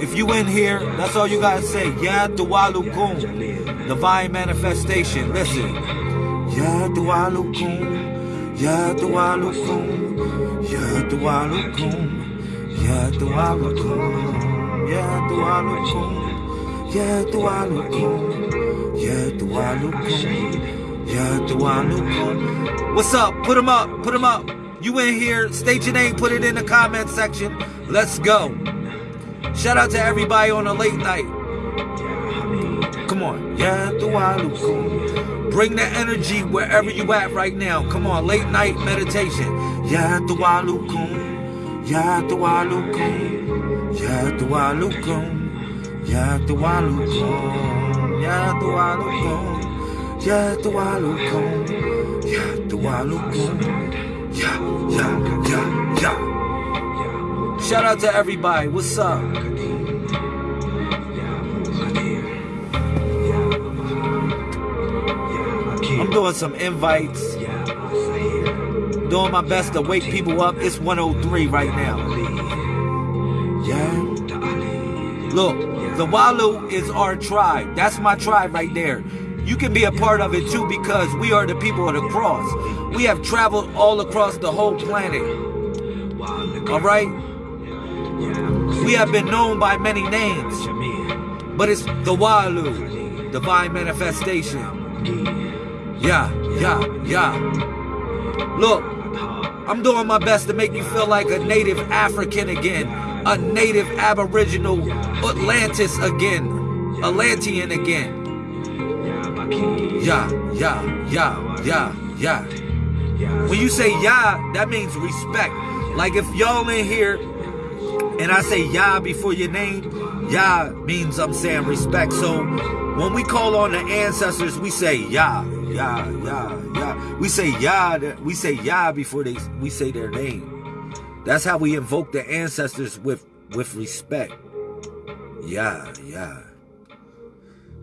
If you in here, that's all you gotta say. Yeah, Dualukum. Divine manifestation. Listen. Yeah, Dualukum. Yeah, Dualukum. Yeah, Dualukum. Yeah, Dualukum. Yeah, Dualukum. Yeah, Dualukum. What's up? Put them up. Put them up. You in here? State your name. Put it in the comment section. Let's go. Shout out to everybody on the late night. Come on. Yadualukum. Bring the energy wherever you at right now. Come on. Late night meditation. Yadualukum. Yadualukum. Yadualukum. Yadualukum. Yadualukum. Yadualukum. Yadualukum. Ya, ya, ya, ya. Shout out to everybody. What's up? I'm doing some invites. Doing my best to wake people up. It's 103 right now. Yeah. Look, the Walu is our tribe. That's my tribe right there. Can be a part of it too because we are the people of the cross. We have traveled all across the whole planet. All right? We have been known by many names, but it's the Walu, divine manifestation. Yeah, yeah, yeah. Look, I'm doing my best to make you feel like a native African again, a native Aboriginal Atlantis again, Atlantean again. Yeah, yeah, yeah, yeah, yeah. When you say yeah, that means respect. Like if y'all in here and I say Yah before your name, Yah means I'm saying respect. So when we call on the ancestors, we say Yah, Yah, Yah, Yah. We say Yah, we say Yah before they we say their name. That's how we invoke the ancestors with with respect. Yah, Yah.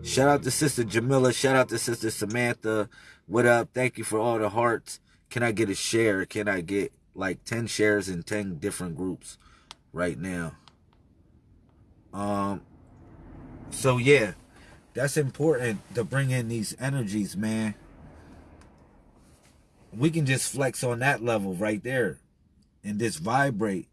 Shout out to Sister Jamila. Shout out to Sister Samantha. What up? Thank you for all the hearts. Can I get a share? Can I get like 10 shares in 10 different groups? right now. Um, so yeah, that's important to bring in these energies, man. We can just flex on that level right there and just vibrate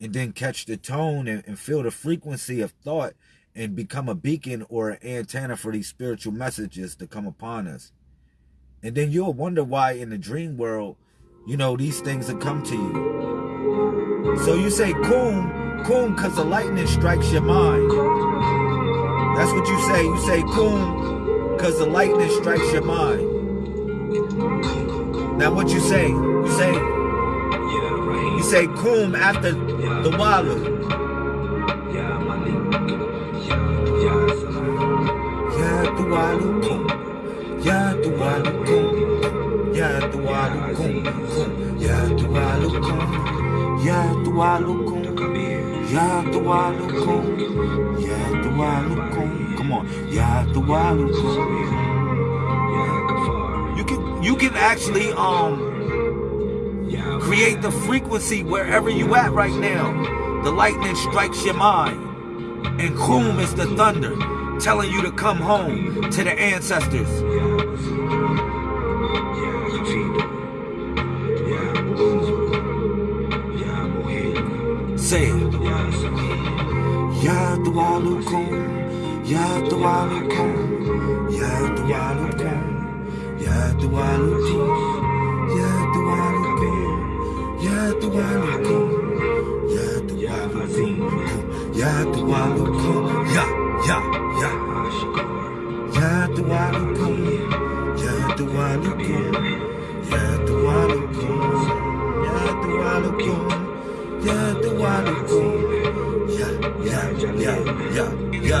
and then catch the tone and, and feel the frequency of thought and become a beacon or an antenna for these spiritual messages to come upon us. And then you'll wonder why in the dream world, you know, these things will come to you. So you say coom, coom because the lightning strikes your mind. That's what you say. You say coom because the lightning strikes your mind. Now what you say? You say, you say coom after the walu. Ya Salam Ya Tualukum Ya Tualukum Ya Tualukum Ya Tualukum Ya Tualukum Ya Tualukum Ya Tualukum Come on Ya Tualukum You can you can actually um create the frequency wherever you at right now. The lightning strikes your mind. And Kum is the thunder telling you to come home to the ancestors. Say it. Ya ya dualukum, ya dualukum, ya Dualukum, Ya Dualukum, Ya Dualukum, Ya Dualukum, Yat the wild, ya Dualukum, Ya, Ya, Ya. Ya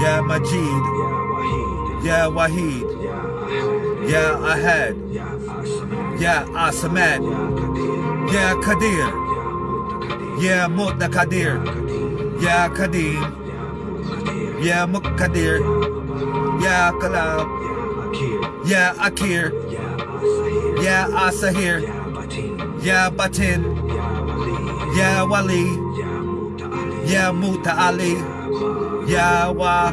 Ya Majid, Ya Wahid, Ya Ahad, Ya Asamad, Ya Kadir, Ya Mu'takadir, Ya Kadim, Ya Muqtadir, Ya Kalam, Ya Akir, Ya Asahir, Ya Batin, Ya Wali, Yeah, Ya Muta'ali, Ya Wa,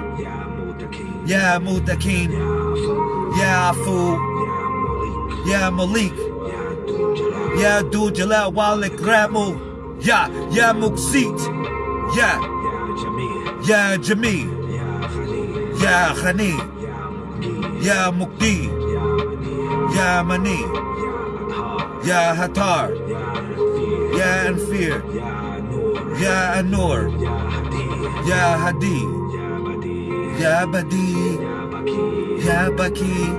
Ya Mutakin, Ya Afu, Ya Malik, Ya Du Jalal Walik Ramu, Ya, Ya Muksit, Ya, Ya Jami, Ya Khani, Ya Mukdi, Ya Mani, Ya Hatar, Ya Anfir, Ya Anur, Ya Hadi, Ya Badi, Ya Baki,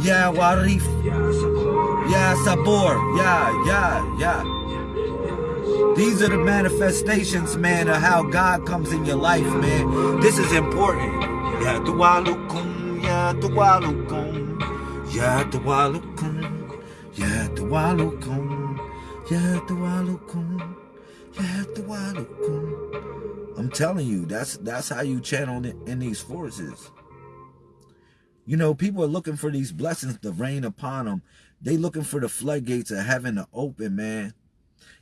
Ya Warif, Ya Sabor, Ya, Ya, Ya. These are the manifestations, man, of how God comes in your life, man. This is important. Ya Dualukum, Ya Dualukum, Ya Dualukum, Ya Dualukum, Ya Dualukum, Ya Dualukum. I'm telling you, that's that's how you channel in, these forces. You know, people are looking for these blessings to rain upon them. They looking for the floodgates of heaven to open, man.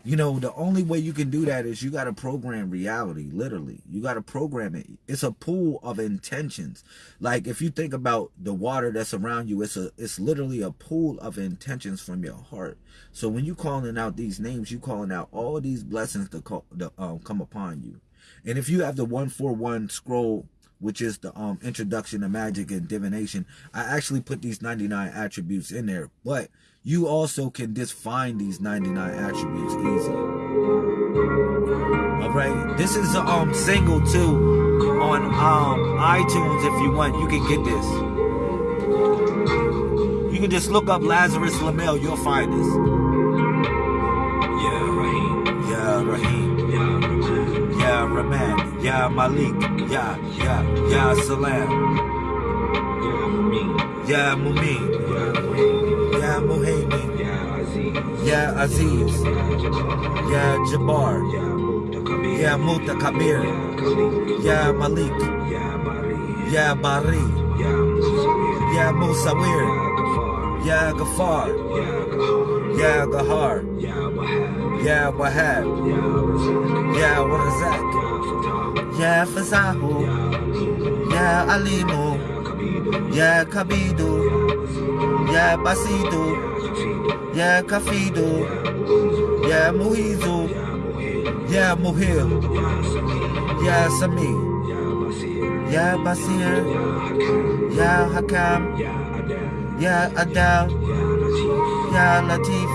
You know, the only way you can do that is you got to program reality, literally. You got to program it. It's a pool of intentions. Like if you think about the water that's around you, it's a it's literally a pool of intentions from your heart. So when you calling out these names, you calling out all these blessings to, call, to um, come upon you. And if you have the 141 scroll which is the um introduction to magic and divination i actually put these 99 attributes in there. But you also can just find these 99 attributes easy. All right this is a um single too on um itunes if you want. You can get this. You can just look up lazarus lamel you'll find this. Yeah, Raheem. yeah Yeah, Yeah rahman yeah malik yeah yeah yeah salam Yeah, Mumin. Yeah, Muhammad. yeah Aziz. Yeah, Jabbar. Yeah, Mutakabir. yeah mutakabir Yeah, Khalid. yeah malik Yeah, Bari. Yeah, Musawir. yeah musawir Yeah, Gafar. yeah gafar Gahar. yeah Yeah, what Wahab. yeah what is that? Yeah fazahu Yeah, Alim. yeah alimu Yeah, Kabidu. yeah basidu Yeah, Kafidu. yeah muhizu yeah muhil Yeah, Sami. yeah Basir. Yeah, hakam yeah adal Yeah, Latif.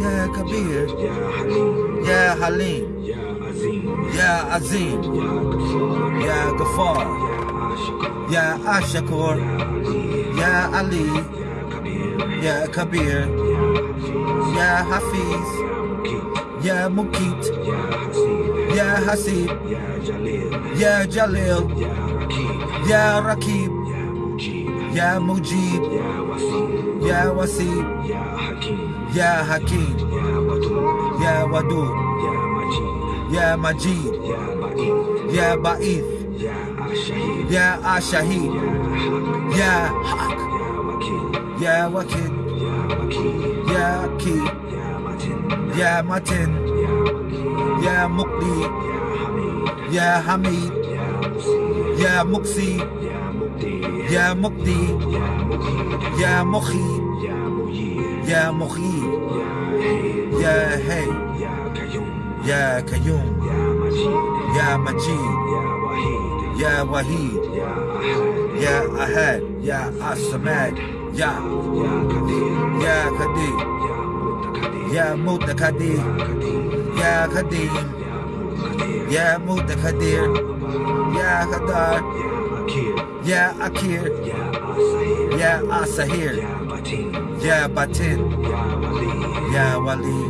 Yeah kabir Yeah, Halim. yeah halim Yeah, Azim. yeah azim Yeah, Gafar. yeah Ashakur. yeah ali Yeah, kabir Yeah, hafiz Yeah, Mukit. yeah Hasib. yeah Jalil. yeah Rakib. yeah mujib yeah wasim yeah, Hakim. Yeah, Wadud. Yeah, Majid. Yeah, Ba'ith. Yeah, Ashahid. Yeah, Haq. Yeah, Wakid. Yeah, Akid. Yeah, Matin. Yeah, Mukdi. Yeah, Hamid. Yeah, Muksi. Yeah, Mukdi. Yeah, Mukhi. Yeah, Mukhi. Yeah, hey. Yeah, Kayum. Yeah, Kayum. Yeah, Majid. Yeah, Wahid. Yeah, Wahid. Yeah, Ahad. Yeah, Asamad. Yeah. Yeah, Kadir. Yeah, Kadir. Yeah, Mutakadir. Yeah, Kadim. Yeah, Mutakadir. Yeah, Kadar. Yeah, Akir. Yeah, Asahir. Yeah, Batin. Yeah, Batin. Yeah, Wali. Yeah, Wali.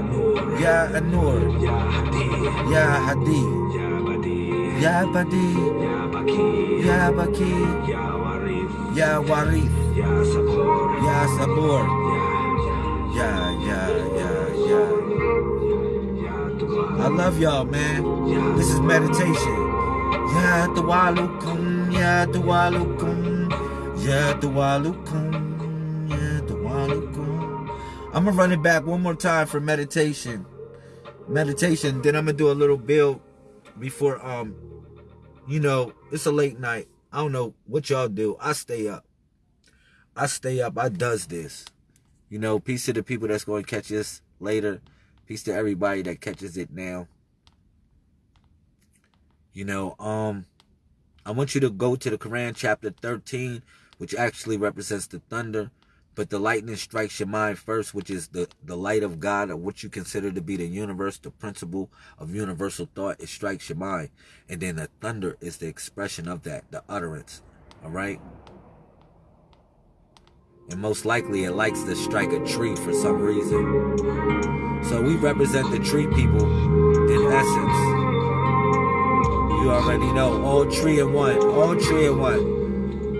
Yeah Anur Yeah Hadi Yeah Hadi. Yeah Badi yeah Ya Baki Ya Wari Ya Sabor Ya yeah Ya yeah. I love y'all, man. This is meditation. Ya Dwalukum, Yeah Dwalukum, Ya Dwalukum, Ya Dwalukum. I'm gonna run it back one more time for meditation. Meditation, then I'm gonna do a little build before um you know, it's a late night. I don't know what y'all do. I stay up. I stay up. I does this. You know, peace to the people that's going to catch this later. Peace to everybody that catches it now. You know, um, I want you to go to the Quran chapter 13, which actually represents the thunder. But the lightning strikes your mind first, which is the, the light of God, or what you consider to be the universe, the principle of universal thought. It strikes your mind. And then the thunder is the expression of that, the utterance. All right? And most likely it likes to strike a tree for some reason. So we represent the tree people in essence. You already know. All tree in one. All tree in one.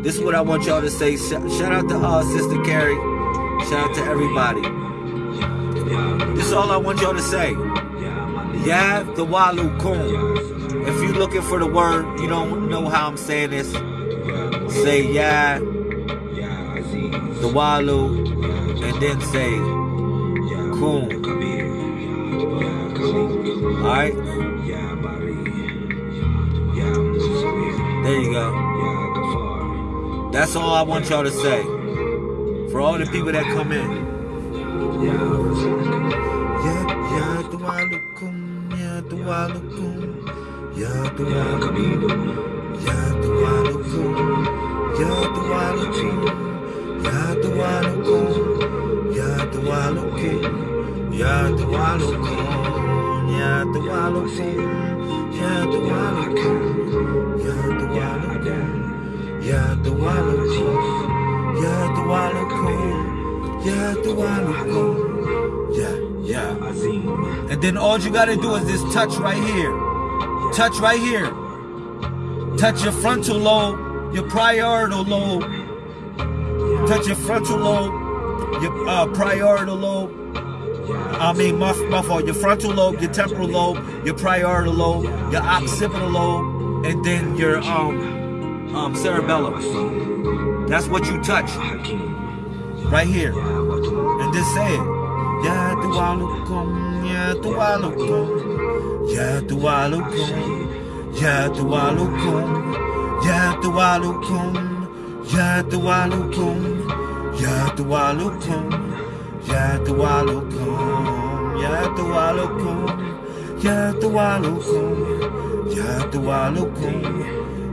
This is what I want y'all to say. Shout out to uh, Sister Carrie. Shout out to everybody. This is all I want y'all to say. Ya the Walu Kum. If you're looking for the word, you don't know how I'm saying this. Say Ya the Walu and then say Kum. Alright? There you go. That's all I want y'all to say. For all the people that come in. Ya, Ya. And then all you gotta do is just touch right here. Touch right here. Touch your frontal lobe, your parietal lobe. Touch your frontal lobe, your uh, parietal lobe. I mean, my, my fault. Your frontal lobe, your temporal lobe, your parietal lobe, your occipital lobe, and then your um um, cerebellum. That's what you touch. Right here. And just say it. Ya dualukum, ya dualukum, ya dualukum, ya dualukum, ya dualukum, ya dualukum, ya dualukum, ya dualukum, ya dualukum, ya dualukum, ya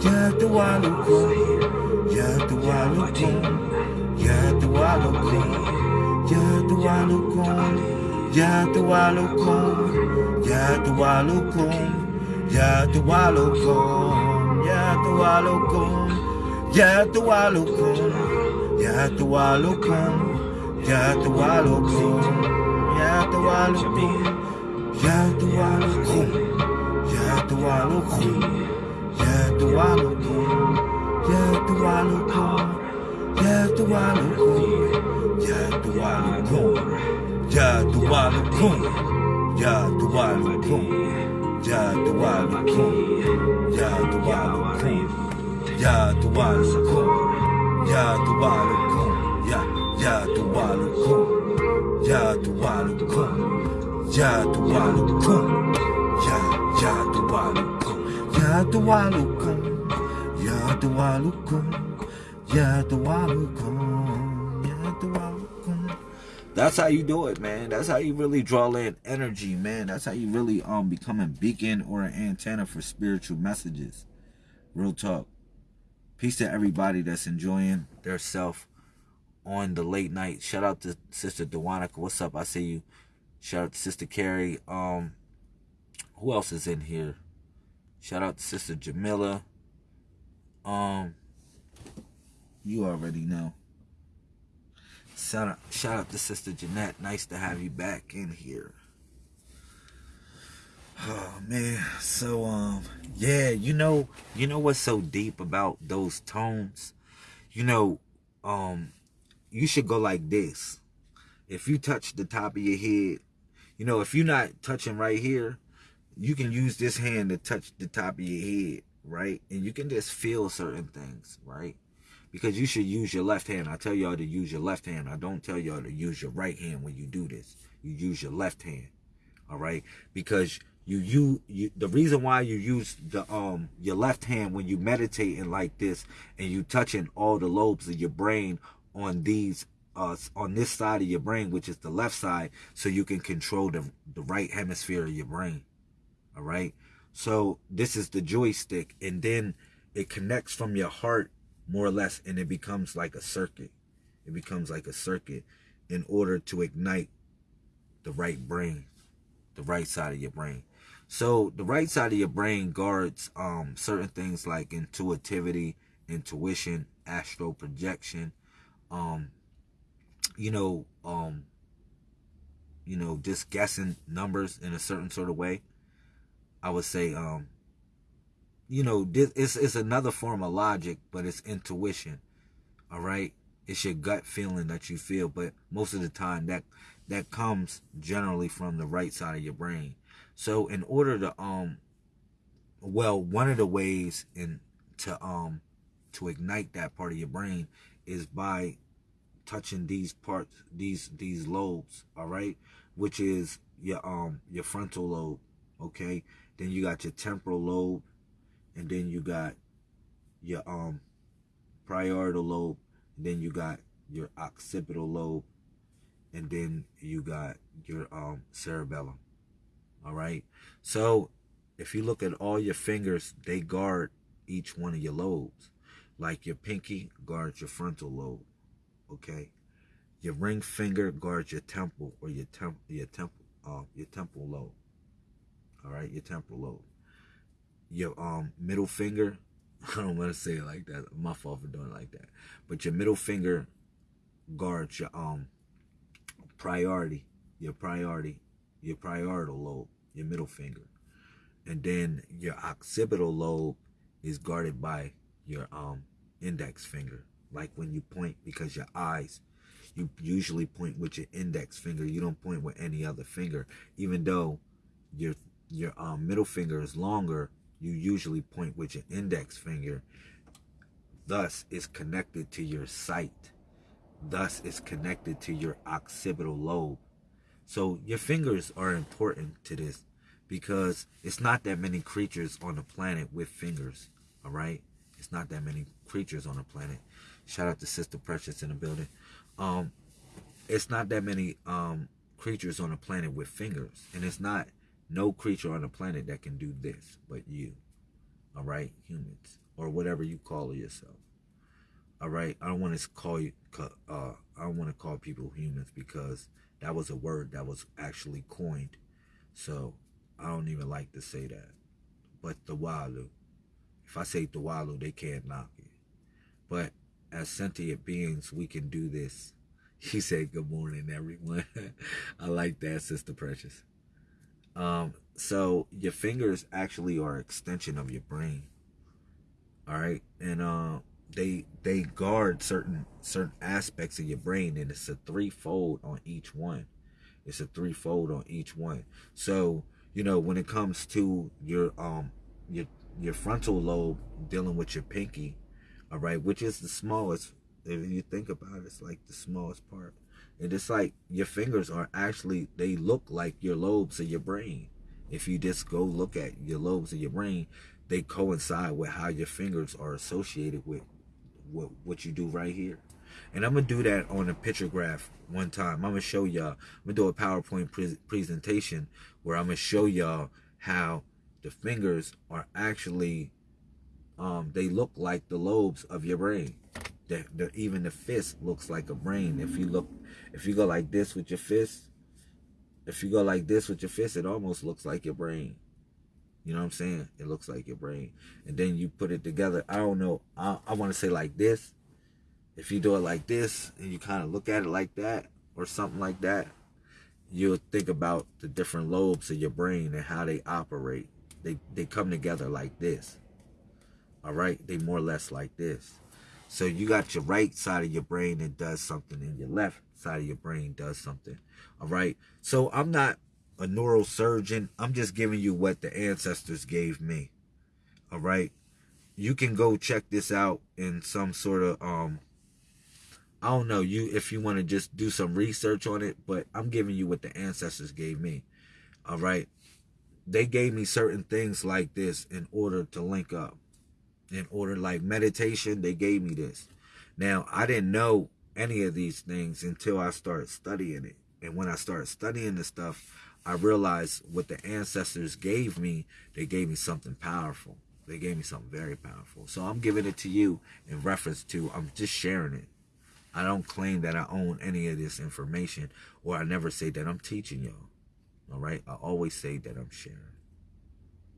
Yatualukum, Yatualukum, Yatualukum, Yatualukum, Yatualukum, Yatualukum, Yatualukum, Yatualukum, Yatualukum, Yatualukum, Yatualukum, Yatualukum, Yatualukum, Yatualukum, Yatualukum, Ya Yatualukum, Yatualukum, Yatualukum, Ya Yatualukum, Yatualukum, Yatualukum, Yatualukum, Yatualukum. That's how you do it, man. That's how you really draw in energy, man. That's how you really um become a beacon or an antenna for spiritual messages. Real talk. Peace to everybody that's enjoying their self on the late night. Shout out to Sister Dewanica. What's up? I see you. Shout out to Sister Carrie. Um, who else is in here? Shout out to Sister Jamila. Um, you already know. Shout out, shout out to Sister Jeanette. Nice to have you back in here. Oh man, so um, yeah, you know, you know what's so deep about those tones? You know, um, you should go like this. If you touch the top of your head, you know, if you're not touching right here, you can use this hand to touch the top of your head, right? And you can just feel certain things, right? Because you should use your left hand. I tell y'all to use your left hand. I don't tell y'all to use your right hand when you do this. You use your left hand, all right? Because you you you the reason why you use the um your left hand when you meditating like this and you touching all the lobes of your brain on these uh on this side of your brain which is the left side so you can control the the right hemisphere of your brain all right so this is the joystick and then it connects from your heart more or less and it becomes like a circuit it becomes like a circuit in order to ignite the right brain the right side of your brain so the right side of your brain guards um, certain things like intuitivity, intuition, astral projection, um, you know, um, you know, just guessing numbers in a certain sort of way. I would say, um, you know, this it's, it's another form of logic, but it's intuition. All right. It's your gut feeling that you feel, but most of the time that that comes generally from the right side of your brain. So in order to um well, one of the ways in to um to ignite that part of your brain is by touching these parts these these lobes, all right? Which is your um your frontal lobe, okay? Then you got your temporal lobe and then you got your um parietal lobe, and then you got your occipital lobe and then you got your um cerebellum. All right. So if you look at all your fingers, they guard each one of your lobes. Like your pinky guards your frontal lobe. Okay. Your ring finger guards your temple or your temp your temple uh your temple lobe. All right, your temporal lobe. Your um middle finger, I don't want to say it like that. My fault for doing it like that. But your middle finger guards your um priority, your priority your parietal lobe, your middle finger. And then your occipital lobe is guarded by your um index finger. Like when you point because your eyes, you usually point with your index finger. You don't point with any other finger. Even though your your um, middle finger is longer, you usually point with your index finger. Thus, it's connected to your sight. Thus, it's connected to your occipital lobe So your fingers are important to this because it's not that many creatures on the planet with fingers. All right, it's not that many creatures on the planet. Shout out to Sister Precious in the building. Um, it's not that many um creatures on the planet with fingers, and it's not no creature on the planet that can do this but you. All right, humans or whatever you call yourself. All right, I don't want to call you. Uh, I don't want to call people humans because that was a word that was actually coined. So I don't even like to say that. But the Walu. If I say the Walu, they can't knock it. But as sentient beings, we can do this. He said, good morning, everyone. I like that, Sister Precious. Um, so your fingers actually are extension of your brain. All right. And uh they they guard certain certain aspects of your brain and it's a threefold on each one. It's a threefold on each one. So, you know, when it comes to your um your your frontal lobe dealing with your pinky, all right, which is the smallest if you think about it, it's like the smallest part. And it's like your fingers are actually, they look like your lobes of your brain. If you just go look at your lobes of your brain, they coincide with how your fingers are associated with what, what you do right here. And I'm going to do that on a picture graph one time. I'm going to show y'all. I'm going to do a PowerPoint pre presentation where I'm going to show y'all how the fingers are actually, um, they look like the lobes of your brain the, the even the fist looks like a brain. If you look, if you go like this with your fist, if you go like this with your fist, it almost looks like your brain. You know what I'm saying? It looks like your brain. And then you put it together. I don't know. I, I want to say like this. If you do it like this and you kind of look at it like that or something like that, you'll think about the different lobes of your brain and how they operate. They, they come together like this. All right? They more or less like this. So you got your right side of your brain that does something and your left side of your brain does something. All right. So I'm not a neurosurgeon. I'm just giving you what the ancestors gave me. All right. You can go check this out in some sort of um I don't know you if you want to just do some research on it, but I'm giving you what the ancestors gave me. All right. They gave me certain things like this in order to link up in order like meditation they gave me this. Now i didn't know any of these things until i started studying it. And when i started studying the stuff i realized what the ancestors gave me they gave me something powerful. They gave me something very powerful. So i'm giving it to you in reference to i'm just sharing it. I don't claim that i own any of this information or i never say that i'm teaching y'all. All right? I always say that i'm sharing.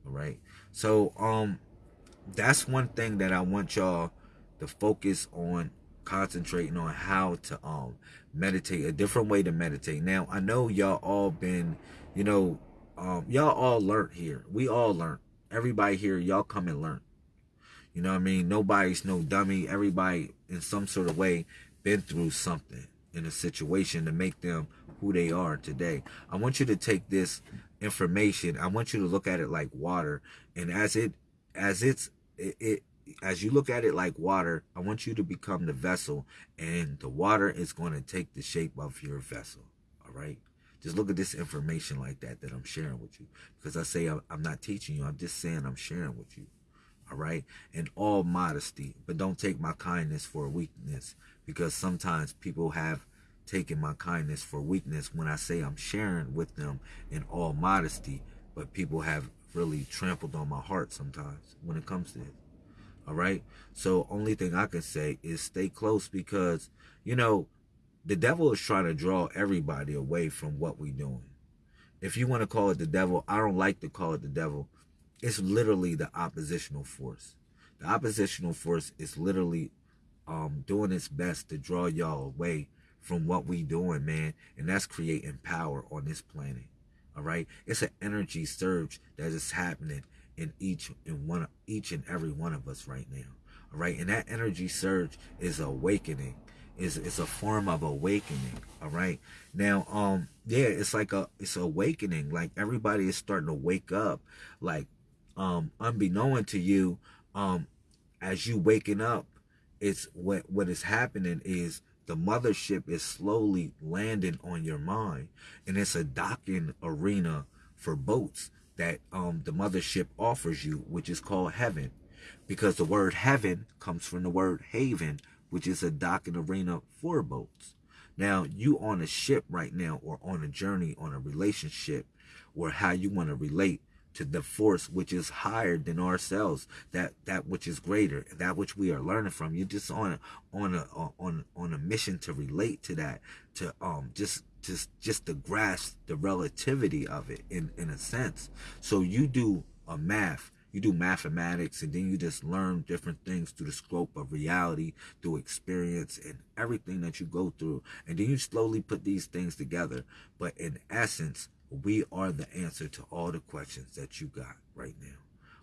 All right? So um that's one thing that I want y'all to focus on concentrating on how to um meditate a different way to meditate. Now i know y'all all been you know um y'all all learned here. We all learned. Everybody here y'all come and learn. You know what i mean? Nobody's no dummy. Everybody in some sort of way been through something in a situation to make them who they are today. I want you to take this information i want you to look at it like water. And as it as it's it, it as you look at it like water, I want you to become the vessel, and the water is going to take the shape of your vessel. All right. Just look at this information like that that I'm sharing with you. Because I say I'm not teaching you, I'm just saying I'm sharing with you. All right. In all modesty, but don't take my kindness for weakness. Because sometimes people have taken my kindness for weakness when I say I'm sharing with them in all modesty. But people have really trampled on my heart sometimes when it comes to it. All right. So only thing I can say is stay close because, you know, the devil is trying to draw everybody away from what we're doing. If you want to call it the devil, I don't like to call it the devil. It's literally the oppositional force. The oppositional force is literally um, doing its best to draw y'all away from what we doing, man. And that's creating power on this planet. All right. It's an energy surge that is happening in each in one each and every one of us right now. All right. And that energy surge is awakening. Is it's a form of awakening. All right. Now, um, yeah, it's like a it's awakening. Like everybody is starting to wake up. Like, um, unbeknown to you, um, as you waking up, it's what what is happening is the mothership is slowly landing on your mind. And it's a docking arena for boats that um the mothership offers you which is called heaven. Because the word heaven comes from the word haven which is a docking arena for boats. Now you on a ship right now or on a journey on a relationship or how you want to relate to the force which is higher than ourselves that that which is greater that which we are learning from. You're just on on a on on a mission to relate to that to um just just just to grasp the relativity of it in in a sense. So you do a math. You do mathematics and then you just learn different things through the scope of reality through experience and everything that you go through. And then you slowly put these things together. But in essence we are the answer to all the questions that you got right now.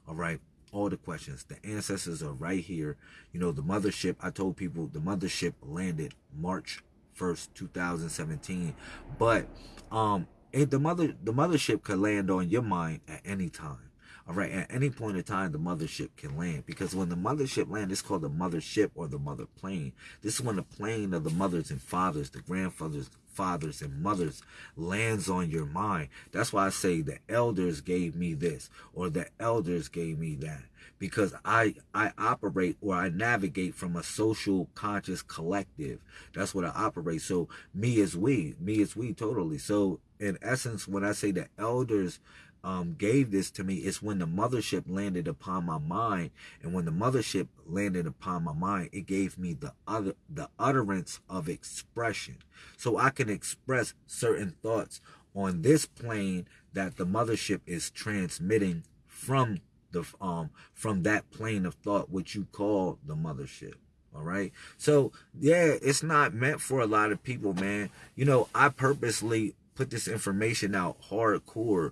All right. All the questions. The ancestors are right here. You know, the mothership, I told people the mothership landed March 1st, 2017. But um it, the mother the mothership could land on your mind at any time. All right, at any point in time, the mothership can land because when the mothership land, it's called the mothership or the mother plane. This is when the plane of the mothers and fathers, the grandfathers, fathers and mothers lands on your mind. That's why I say the elders gave me this or the elders gave me that because I I operate or I navigate from a social conscious collective. That's what I operate. So me is we, me is we totally. So in essence, when I say the elders um, gave this to me is when the mothership landed upon my mind. And when the mothership landed upon my mind it gave me the other the utterance of expression. So i can express certain thoughts on this plane that the mothership is transmitting from the um from that plane of thought which you call the mothership. All right? So yeah it's not meant for a lot of people man. You know i purposely put this information out hardcore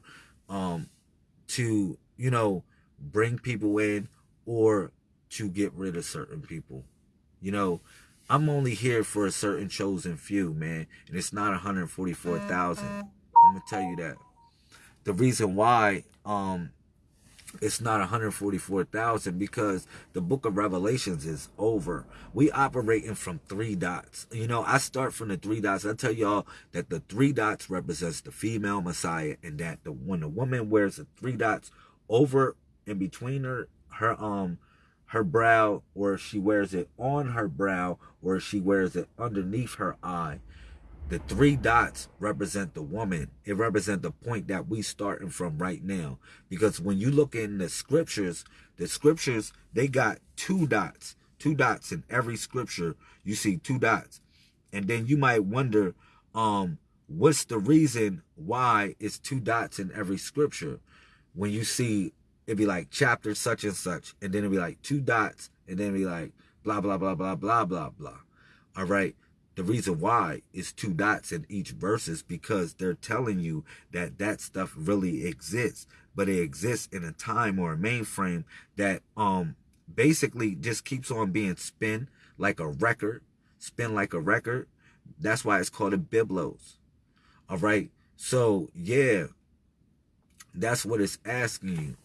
um, to, you know, bring people in or to get rid of certain people. You know, I'm only here for a certain chosen few, man. And it's not 144,000. I'm going to tell you that. The reason why um, it's not 144,000 because the book of Revelations is over. We operating from three dots. You know, I start from the three dots. I tell y'all that the three dots represents the female Messiah and that the when a woman wears the three dots over and between her her um her brow or she wears it on her brow or she wears it underneath her eye the three dots represent the woman. It represents the point that we starting from right now. Because when you look in the scriptures, the scriptures, they got two dots. Two dots in every scripture. You see two dots. And then you might wonder, um, what's the reason why it's two dots in every scripture? When you see it'd be like chapter such and such, and then it'd be like two dots, and then it'd be like blah blah blah blah blah blah blah. All right. The reason why is two dots in each verse is because they're telling you that that stuff really exists, but it exists in a time or a mainframe that um basically just keeps on being spin like a record, spin like a record. That's why it's called a biblos. All right. So yeah, that's what it's asking you.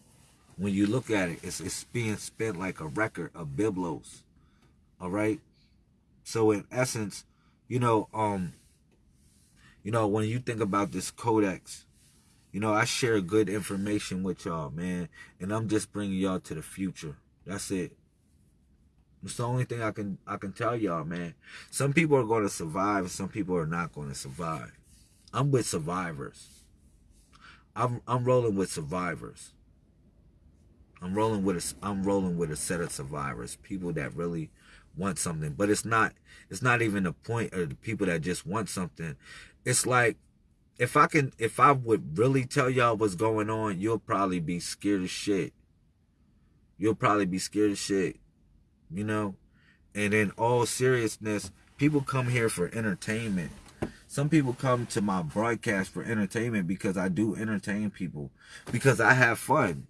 When you look at it, it's, it's being spent like a record of biblos. All right. So in essence, you know, um, you know, when you think about this codex, you know, I share good information with y'all, man, and I'm just bringing y'all to the future. That's it. It's the only thing I can I can tell y'all, man. Some people are going to survive, some people are not going to survive. I'm with survivors. I'm I'm rolling with survivors. I'm rolling with a I'm rolling with a set of survivors, people that really want something. But it's not it's not even the point of the people that just want something. It's like if I can if I would really tell y'all what's going on, you'll probably be scared of shit. You'll probably be scared of shit. You know? And in all seriousness, people come here for entertainment. Some people come to my broadcast for entertainment because I do entertain people. Because I have fun.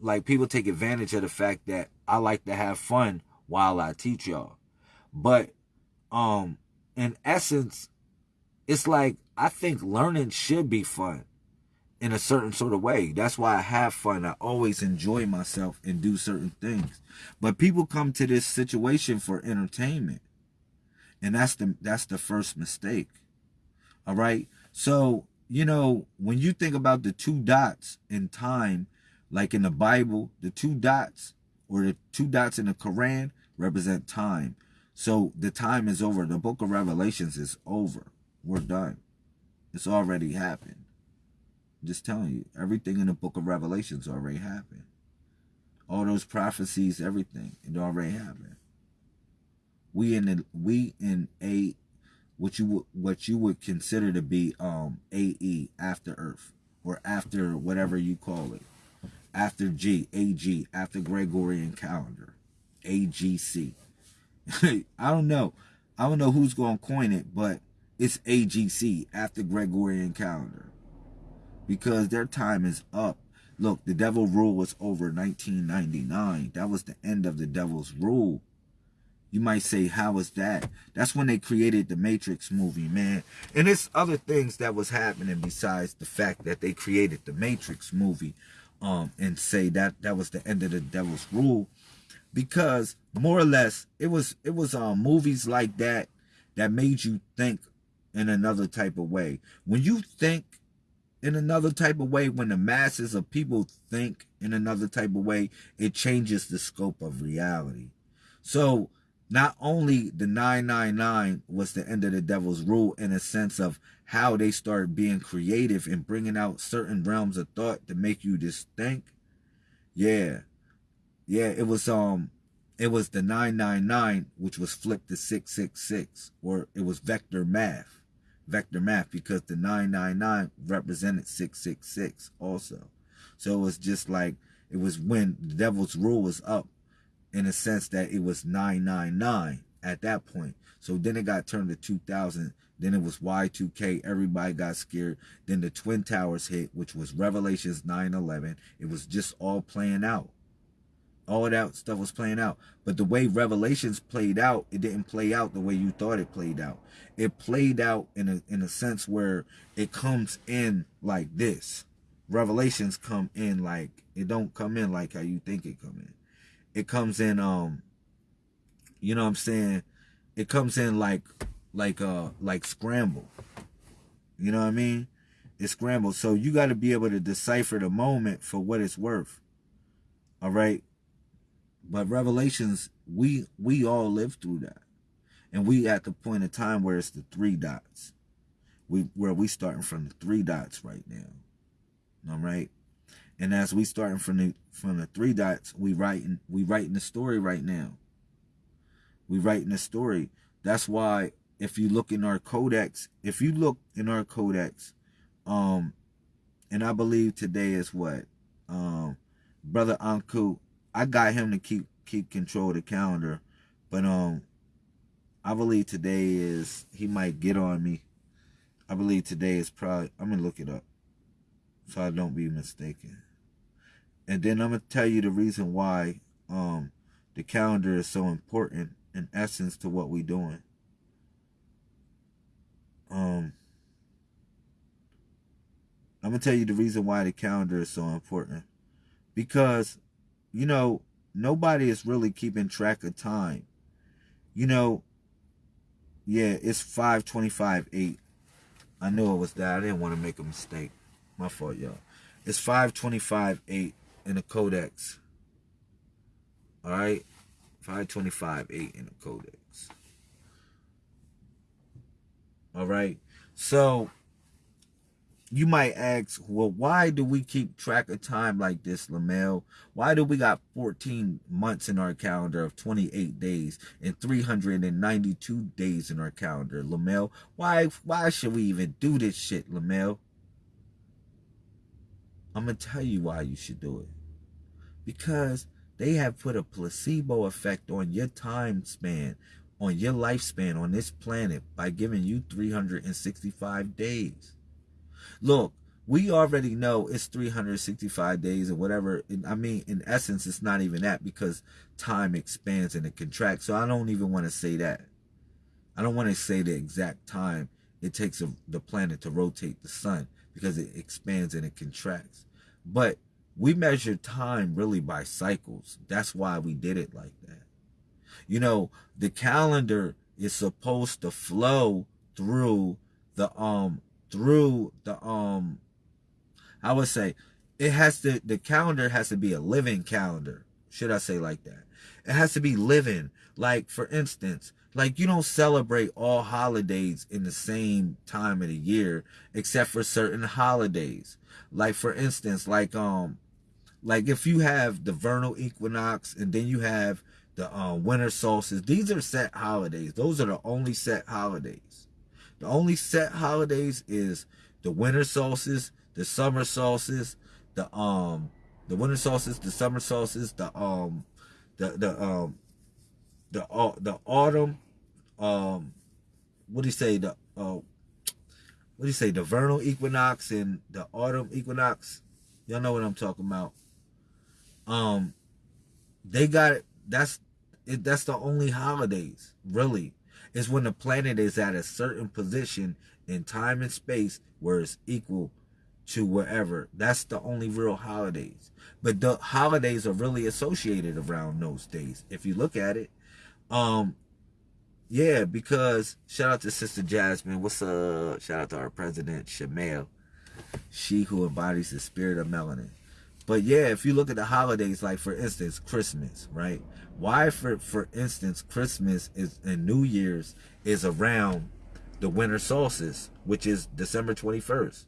Like people take advantage of the fact that I like to have fun while I teach y'all. But um in essence, it's like I think learning should be fun in a certain sort of way. That's why I have fun. I always enjoy myself and do certain things. But people come to this situation for entertainment. And that's the that's the first mistake. All right. So, you know, when you think about the two dots in time, like in the Bible, the two dots or the two dots in the Quran represent time. So the time is over. The book of Revelations is over. We're done. It's already happened. I'm just telling you, everything in the book of Revelations already happened. All those prophecies, everything, it already happened. We in the, we in a what you would what you would consider to be um AE after Earth or after whatever you call it. After G, AG, after Gregorian calendar. AGC. I don't know. I don't know who's going to coin it, but it's AGC after Gregorian calendar because their time is up. Look, the devil rule was over 1999. That was the end of the devil's rule. You might say, how was that? That's when they created the Matrix movie, man. And it's other things that was happening besides the fact that they created the Matrix movie um, and say that that was the end of the devil's rule. Because more or less it was it was um movies like that that made you think in another type of way. When you think in another type of way when the masses of people think in another type of way it changes the scope of reality. So not only the 999 was the end of the devil's rule in a sense of how they started being creative and bringing out certain realms of thought to make you just think yeah yeah, it was um it was the 999 which was flipped to 666 or it was vector math. Vector math because the 999 represented 666 also. So it was just like it was when the devil's rule was up in a sense that it was 999 at that point. So then it got turned to 2000. Then it was Y2K. Everybody got scared. Then the Twin Towers hit, which was Revelations 911. It was just all playing out all that stuff was playing out. But the way Revelations played out, it didn't play out the way you thought it played out. It played out in a in a sense where it comes in like this. Revelations come in like it don't come in like how you think it come in. It comes in um you know what I'm saying? It comes in like like uh like scramble. You know what I mean? It's scrambled. So you got to be able to decipher the moment for what it's worth. All right? But revelations, we we all live through that. And we at the point in time where it's the three dots. We where we starting from the three dots right now. All right. And as we starting from the from the three dots, we writing we writing the story right now. We writing the story. That's why if you look in our codex, if you look in our codex, um, and I believe today is what, um, brother Anku I got him to keep keep control of the calendar, but um, I believe today is he might get on me. I believe today is probably I'm gonna look it up, so I don't be mistaken. And then I'm gonna tell you the reason why um the calendar is so important in essence to what we're doing. Um, I'm gonna tell you the reason why the calendar is so important because you know, nobody is really keeping track of time. You know, yeah, it's 525 8. I knew it was that. I didn't want to make a mistake. My fault, y'all. It's 525 8 in the codex. All right? 525 8 in the codex. All right? So, you might ask, well, why do we keep track of time like this, Lamel? Why do we got 14 months in our calendar of 28 days and 392 days in our calendar, Lamel? Why why should we even do this shit, Lamel? I'm to tell you why you should do it. Because they have put a placebo effect on your time span, on your lifespan on this planet by giving you 365 days. Look, we already know it's 365 days or whatever. I mean, in essence, it's not even that because time expands and it contracts. So I don't even want to say that. I don't want to say the exact time it takes the planet to rotate the sun because it expands and it contracts. But we measure time really by cycles. That's why we did it like that. You know, the calendar is supposed to flow through the um through the um I would say it has to the calendar has to be a living calendar. Should I say like that? It has to be living. Like for instance, like you don't celebrate all holidays in the same time of the year except for certain holidays. Like for instance, like um like if you have the vernal equinox and then you have the uh, winter solstice, these are set holidays. Those are the only set holidays. The only set holidays is the winter solstice, the summer solstice, the um the winter solstice, the summer solstice, the um the the um the uh, the autumn um what do you say the uh what do you say the vernal equinox and the autumn equinox y'all know what i'm talking about um they got it that's it that's the only holidays really is when the planet is at a certain position in time and space where it's equal to wherever that's the only real holidays but the holidays are really associated around those days if you look at it um yeah, because shout out to Sister Jasmine. What's up? Shout out to our president, Shamel. She who embodies the spirit of melanin. But yeah, if you look at the holidays, like for instance, Christmas, right? Why, for for instance, Christmas is and New Year's is around the winter solstice, which is December 21st.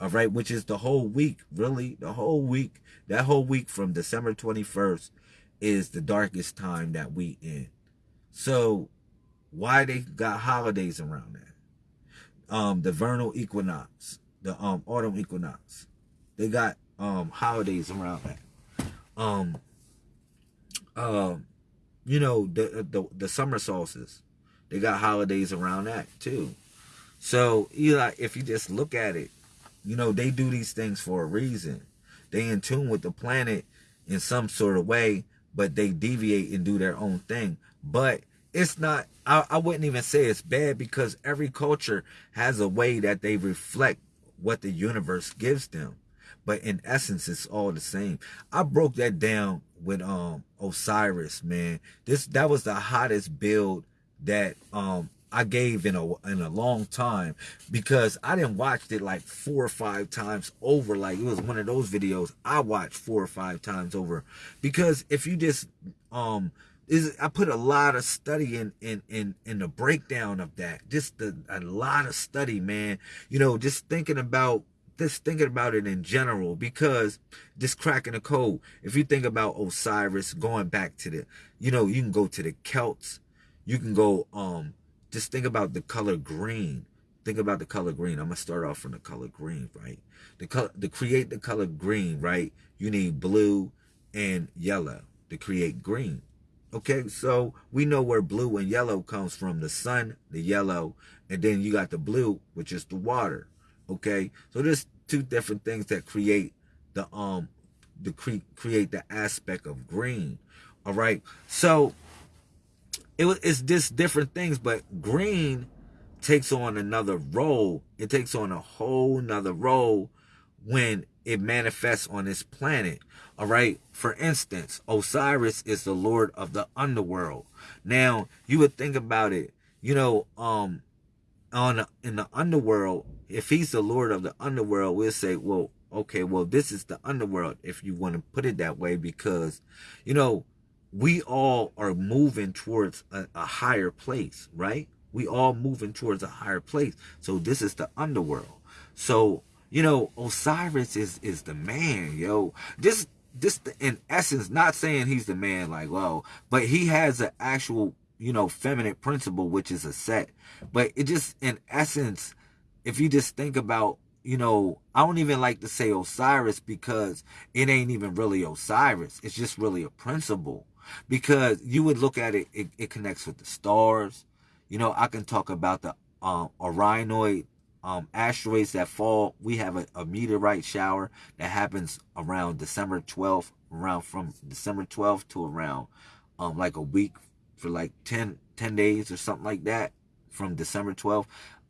All right, which is the whole week, really, the whole week. That whole week from December 21st is the darkest time that we in. So why they got holidays around that? Um, the vernal equinox, the um autumn equinox, they got um holidays around that. Um, um, you know the the the summer solstice, they got holidays around that too. So Eli, if you just look at it, you know they do these things for a reason. They in tune with the planet in some sort of way, but they deviate and do their own thing. But it's not I, I wouldn't even say it's bad because every culture has a way that they reflect what the universe gives them but in essence it's all the same i broke that down with um osiris man this that was the hottest build that um I gave in a in a long time because I didn't watch it like four or five times over. Like it was one of those videos I watched four or five times over because if you just um is I put a lot of study in in in in the breakdown of that. Just the, a lot of study, man. You know, just thinking about just thinking about it in general because just cracking the code. If you think about Osiris going back to the, you know, you can go to the Celts. You can go um just think about the color green. Think about the color green. I'm gonna start off from the color green, right? The color to create the color green, right? You need blue and yellow to create green. Okay, so we know where blue and yellow comes from. The sun, the yellow, and then you got the blue, which is the water. Okay, so there's two different things that create the um the cre create the aspect of green. All right, so it was it's just different things, but green takes on another role. It takes on a whole nother role when it manifests on this planet. All right. For instance, Osiris is the lord of the underworld. Now, you would think about it, you know, um, on in the underworld, if he's the lord of the underworld, we'll say, well, okay, well, this is the underworld, if you want to put it that way, because, you know, we all are moving towards a, a higher place, right? We all moving towards a higher place. So this is the underworld. So you know, Osiris is is the man, yo. This just in essence, not saying he's the man, like, whoa, but he has an actual, you know, feminine principle, which is Aset. But it just, in essence, if you just think about, you know, I don't even like to say Osiris because it ain't even really Osiris. It's just really a principle. Because you would look at it, it, it connects with the stars. You know, I can talk about the um, Orionoid um, asteroids that fall. We have a, a, meteorite shower that happens around December 12th, around from December 12th to around um, like a week for like 10, 10 days or something like that from December 12th.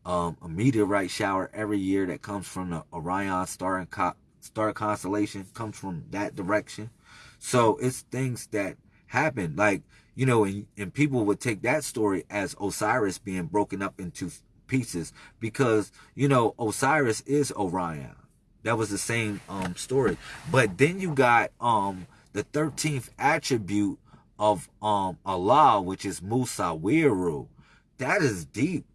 Um, a meteorite shower every year that comes from the Orion star and co star constellation comes from that direction. So it's things that happen. Like, you know, and, and people would take that story as Osiris being broken up into pieces because, you know, Osiris is Orion. That was the same um, story. But then you got um, the 13th attribute of um, Allah, which is Musawiru. That is deep.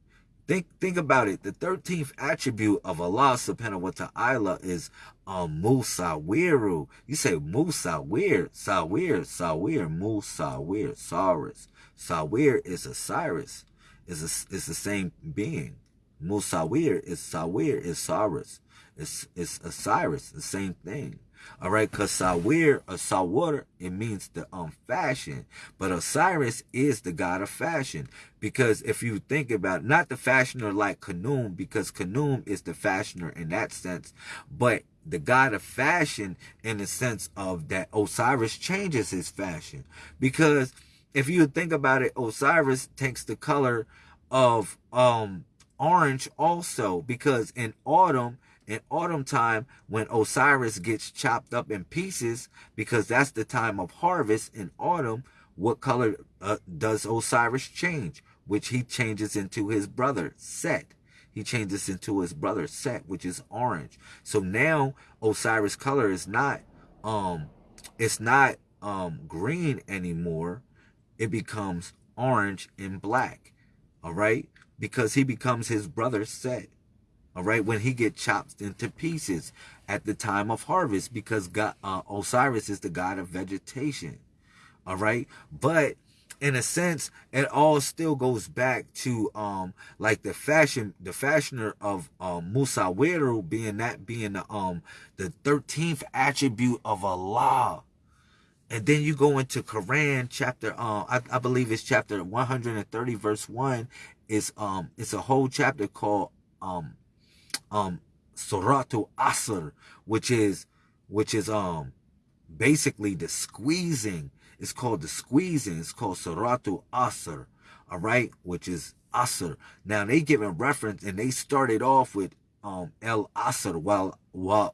Think think about it. The 13th attribute of Allah subhanahu wa ta'ala is um, Musawiru. You say Musawir, Sawir, Sawir, Musawir, Saurus. Sawir is Osiris. Is a, is the same being. Musawir is Sawir is Saurus. It's it's Osiris, the same thing. All right, because Sawir or Sawar, it means the um fashion. But Osiris is the god of fashion. Because if you think about it, not the fashioner like Khnum, because Khnum is the fashioner in that sense, but the god of fashion in the sense of that Osiris changes his fashion. Because if you think about it, Osiris takes the color of um orange also because in autumn in autumn time when Osiris gets chopped up in pieces because that's the time of harvest in autumn. What color uh, does Osiris change? Which he changes into his brother Set. He changes into his brother Set which is orange. So now Osiris color is not um it's not um green anymore. It becomes orange and black. All right? Because he becomes his brother Set all right, when he get chopped into pieces at the time of harvest because God, uh, Osiris is the god of vegetation. All right, but in a sense, it all still goes back to um like the fashion, the fashioner of um Musawiru being that being the um the thirteenth attribute of Allah. And then you go into Quran chapter, uh, I, I believe it's chapter 130, verse 1. Is um it's a whole chapter called um um Suratu Asr, which is which is um basically the squeezing. It's called the squeezing. It's called Suratu Asr, all right, which is Asr. Now they give a reference and they started off with um El Asr while while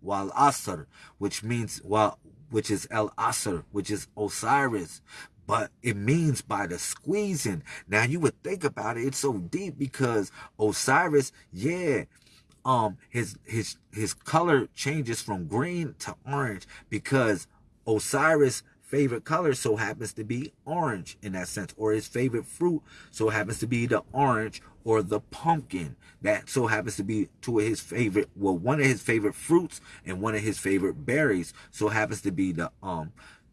while Asr, which means while which is El Asr, which is Osiris but it means by the squeezing. Now you would think about it, it's so deep because Osiris, yeah, um, his his his color changes from green to orange because Osiris favorite color so happens to be orange in that sense or his favorite fruit so happens to be the orange or the pumpkin that so happens to be two of his favorite well one of his favorite fruits and one of his favorite berries so happens to be the um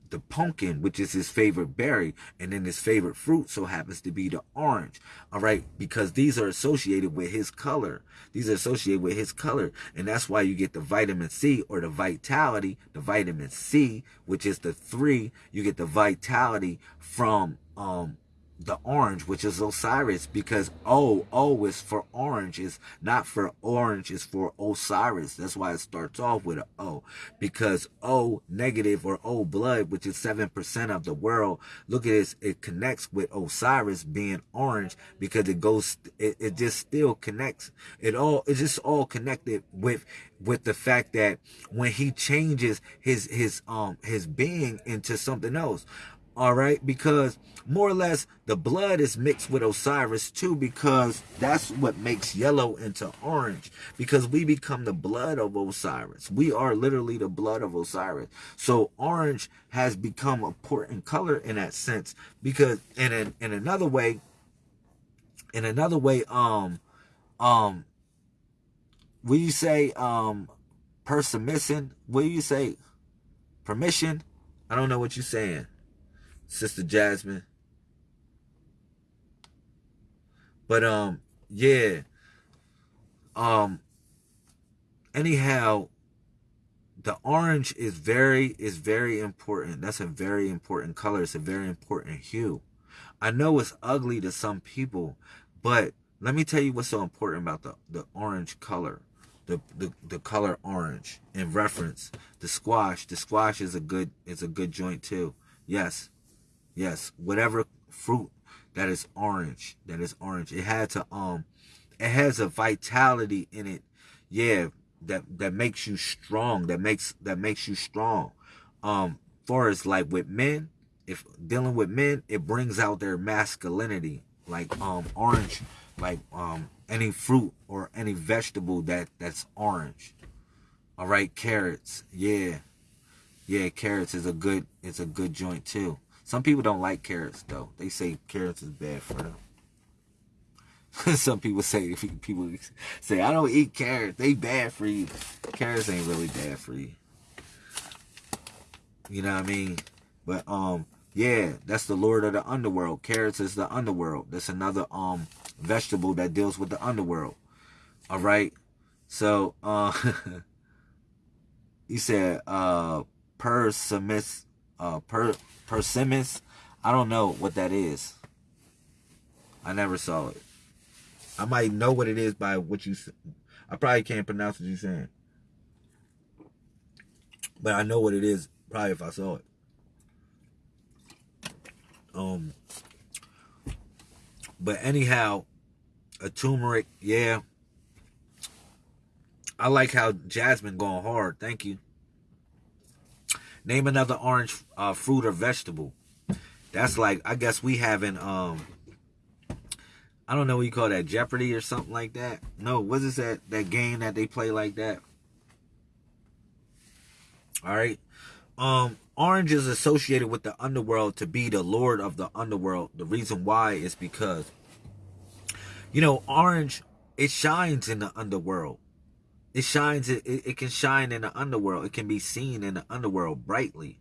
the pumpkin, which is his favorite berry, and then his favorite fruit so happens to be the orange. All right, because these are associated with his color. These are associated with his color, and that's why you get the vitamin C or the vitality, the vitamin C, which is the three. You get the vitality from um the orange, which is Osiris, because O, O is for orange, is not for orange, is for Osiris. That's why it starts off with an O, because O negative or O blood, which is 7% of the world, look at this, it connects with Osiris being orange because it goes, it, it just still connects. It all, it's just all connected with, with the fact that when he changes his, his, um, his being into something else, all right? Because more or less the blood is mixed with osiris too because that's what makes yellow into orange. Because we become the blood of osiris. We are literally the blood of osiris. So orange has become a important color in that sense. Because in in another way in another way um um will you say um permission? Will you say? Permission? I don't know what you're saying Sister Jasmine. But um, yeah. Um anyhow, the orange is very is very important. That's a very important color. It's a very important hue. I know it's ugly to some people, but let me tell you what's so important about the, the orange color. The, the the color orange in reference the squash the squash is a good is a good joint too yes Yes, whatever fruit that is orange, that is orange. It had to um it has a vitality in it. Yeah, that that makes you strong. That makes that makes you strong. Um for as like with men, if dealing with men, it brings out their masculinity. Like um orange, like um any fruit or any vegetable that that's orange. All right, carrots. Yeah. Yeah, carrots is a good it's a good joint too. Some people don't like carrots though. They say carrots is bad for them. Some people say people say I don't eat carrots. They bad for you. Carrots ain't really bad for you. You know what I mean? But um yeah, that's the Lord of the underworld. Carrots is the underworld. That's another um vegetable that deals with the underworld. All right. So uh he said uh persimmons uh per persimmons. I don't know what that is. I never saw it. I might know what it is by what you. I probably can't pronounce what you're saying, but I know what it is probably if I saw it. Um. But anyhow, a turmeric, yeah. I like how Jasmine going hard. Thank you. Name another orange uh, fruit or vegetable. That's like I guess we having um I don't know what you call that, Jeopardy or something like that. No, what is that that game that they play like that? All right. Um, Orange is associated with the underworld to be the lord of the underworld. The reason why is because, you know, Orange it shines in the underworld. It shines. It, it, can shine in the underworld. It can be seen in the underworld brightly.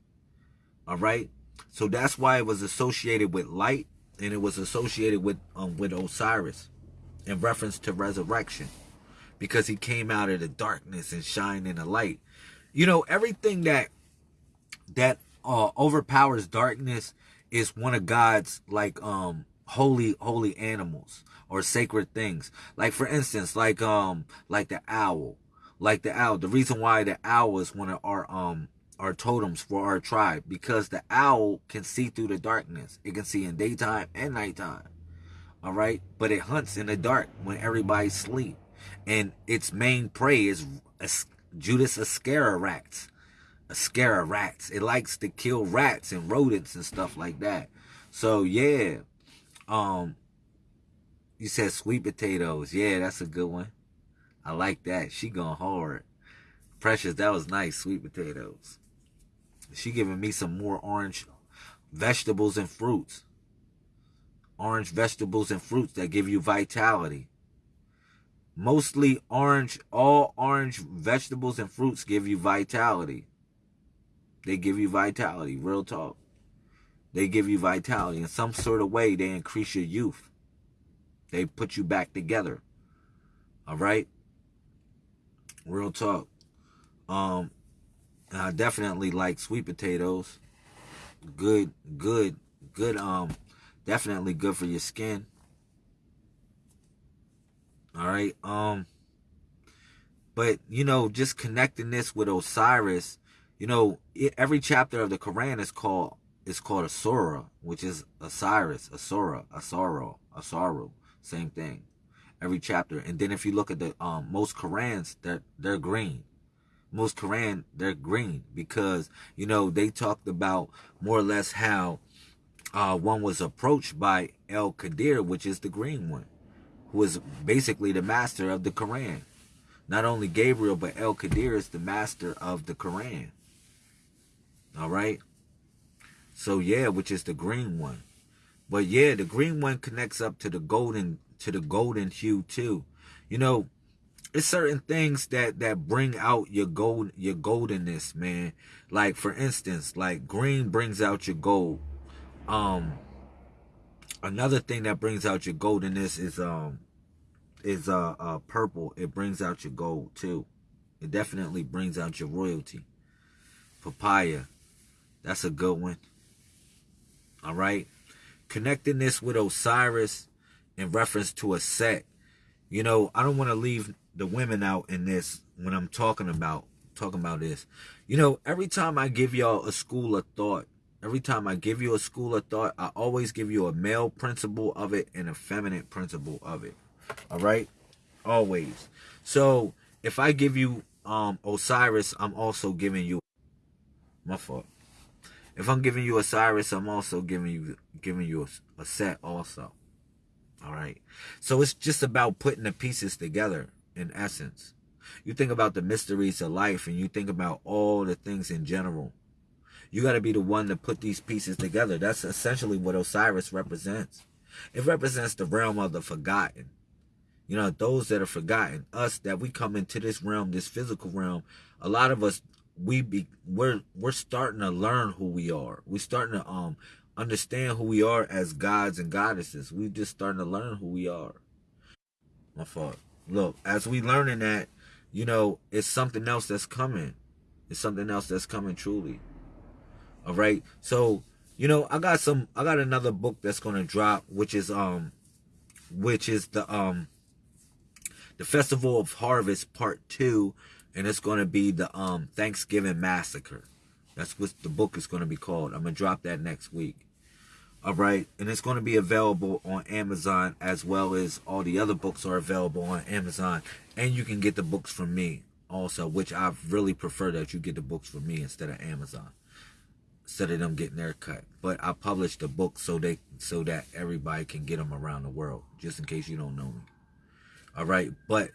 All right. So that's why it was associated with light and it was associated with um, with Osiris in reference to resurrection because he came out of the darkness and shined in the light. You know, everything that that uh, overpowers darkness is one of God's like um holy holy animals or sacred things. Like for instance, like um like the owl. Like the owl. The reason why the owl is one of our um our totems for our tribe because the owl can see through the darkness. It can see in daytime and nighttime. All right, but it hunts in the dark when everybody's asleep, and its main prey is Judas Iscariot. Rats. Iscariot. Rats. It likes to kill rats and rodents and stuff like that. So yeah, um, you said sweet potatoes. Yeah, that's a good one. I like that. She going hard. Precious, that was nice. Sweet potatoes. She giving me some more orange vegetables and fruits. Orange vegetables and fruits that give you vitality. Mostly orange, all orange vegetables and fruits give you vitality. They give you vitality, real talk. They give you vitality. In some sort of way, they increase your youth. They put you back together. All right? Real talk. Um, I definitely like sweet potatoes. Good, good, good. Um, definitely good for your skin. All right. Um, but you know, just connecting this with Osiris, you know, it, every chapter of the Quran is called is called a surah, which is Osiris, a surah, a sorrow, a sorrow, same thing. Every chapter, and then if you look at the um most Korans, they're they're green most Koran, they're green because, you know, they talked about more or less how uh, one was approached by El Qadir, which is the green one, who is basically the master of the Koran. Not only Gabriel, but El Qadir is the master of the Koran. All right. So yeah, which is the green one. But yeah, the green one connects up to the golden to the golden hue too. You know, it's certain things that that bring out your gold your goldenness man. Like for instance like green brings out your gold. Um another thing that brings out your goldenness is um is uh, uh purple. It brings out your gold too. It definitely brings out your royalty. Papaya. That's a good one. All right connecting this with osiris in reference to Aset you know i don't want to leave the women out in this when I'm talking about talking about this. You know, every time I give y'all a school of thought, every time I give you a school of thought, I always give you a male principle of it and a feminine principle of it. All right? Always. So, if I give you um Osiris, I'm also giving you my fault. If I'm giving you Osiris, I'm also giving you giving you a, Aset also. All right. So it's just about putting the pieces together in essence. You think about the mysteries of life and you think about all the things in general. You got to be the one to put these pieces together. That's essentially what Osiris represents. It represents the realm of the forgotten. You know, those that are forgotten, us that we come into this realm, this physical realm, a lot of us we be we're we're starting to learn who we are. We're starting to um understand who we are as gods and goddesses. We just starting to learn who we are. My fault. Look, as we learning that, you know, it's something else that's coming. It's something else that's coming truly. All right. So, you know, I got some I got another book that's going to drop which is um which is the um the Festival of Harvest Part 2 and it's going to be the um Thanksgiving Massacre. That's what the book is going to be called. I'm going to drop that next week. All right, and it's going to be available on Amazon as well as all the other books are available on Amazon, and you can get the books from me also, which I really prefer that you get the books from me instead of Amazon, instead of them getting their cut. But I published the book so they so that everybody can get them around the world, just in case you don't know me. All right, but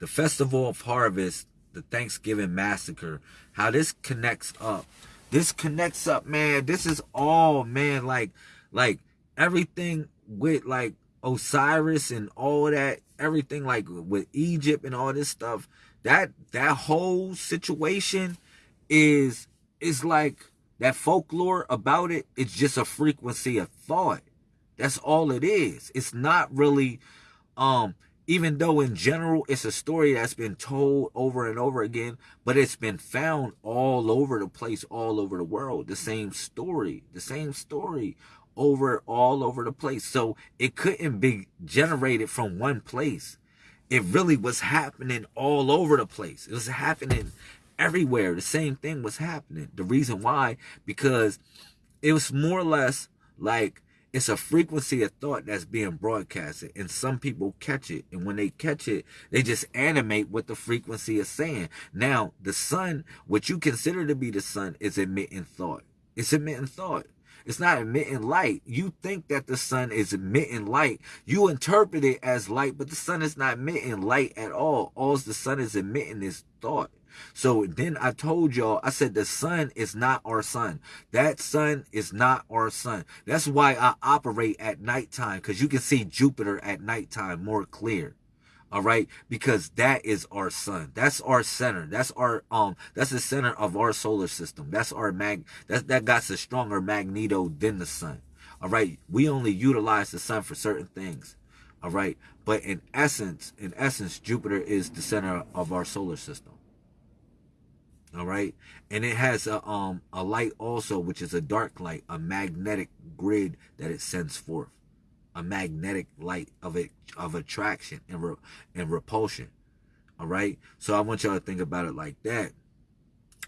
the Festival of Harvest, the Thanksgiving Massacre, how this connects up. This connects up, man. This is all, man, like like everything with like Osiris and all that, everything like with Egypt and all this stuff, that that whole situation is is like that folklore about it, it's just a frequency of thought. That's all it is. It's not really um even though in general it's a story that's been told over and over again, but it's been found all over the place, all over the world. The same story, the same story over all over the place. So it couldn't be generated from one place. It really was happening all over the place. It was happening everywhere. The same thing was happening. The reason why, because it was more or less like it's a frequency of thought that's being broadcasted and some people catch it and when they catch it they just animate what the frequency is saying now the sun what you consider to be the sun is emitting thought it's emitting thought it's not emitting light. You think that the sun is emitting light. You interpret it as light, but the sun is not emitting light at all. All the sun is emitting is thought. So then I told y'all, I said the sun is not our sun. That sun is not our sun. That's why I operate at nighttime because you can see Jupiter at nighttime more clear. All right? Because that is our sun. That's our center. That's our um that's the center of our solar system. That's our mag that that got a stronger magneto than the sun. All right? We only utilize the sun for certain things. All right? But in essence in essence jupiter is the center of our solar system all right and it has a um a light also which is a dark light a magnetic grid that it sends forth a magnetic light of it of attraction and re, and repulsion. All right. So I want y'all to think about it like that.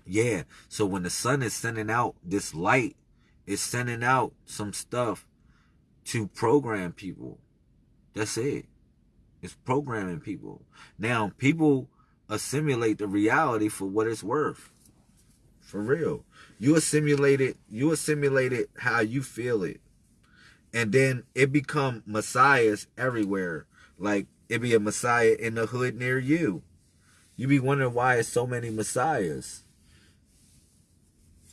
Yeah. So when the sun is sending out this light, it's sending out some stuff to program people. That's it. It's programming people. Now people assimilate the reality for what it's worth. For real. You assimilate it, you assimilate it how you feel it and then it become messiahs everywhere like it be a messiah in the hood near you you be wondering why it's so many messiahs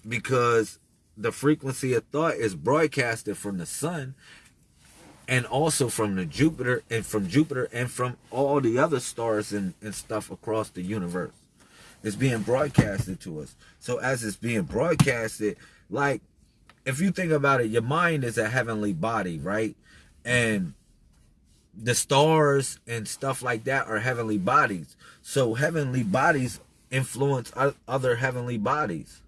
because the frequency of thought is broadcasted from the sun and also from the jupiter and from jupiter and from all the other stars and, and stuff across the universe it's being broadcasted to us so as it's being broadcasted like if you think about it, your mind is a heavenly body, right? And the stars and stuff like that are heavenly bodies. So heavenly bodies influence other heavenly bodies.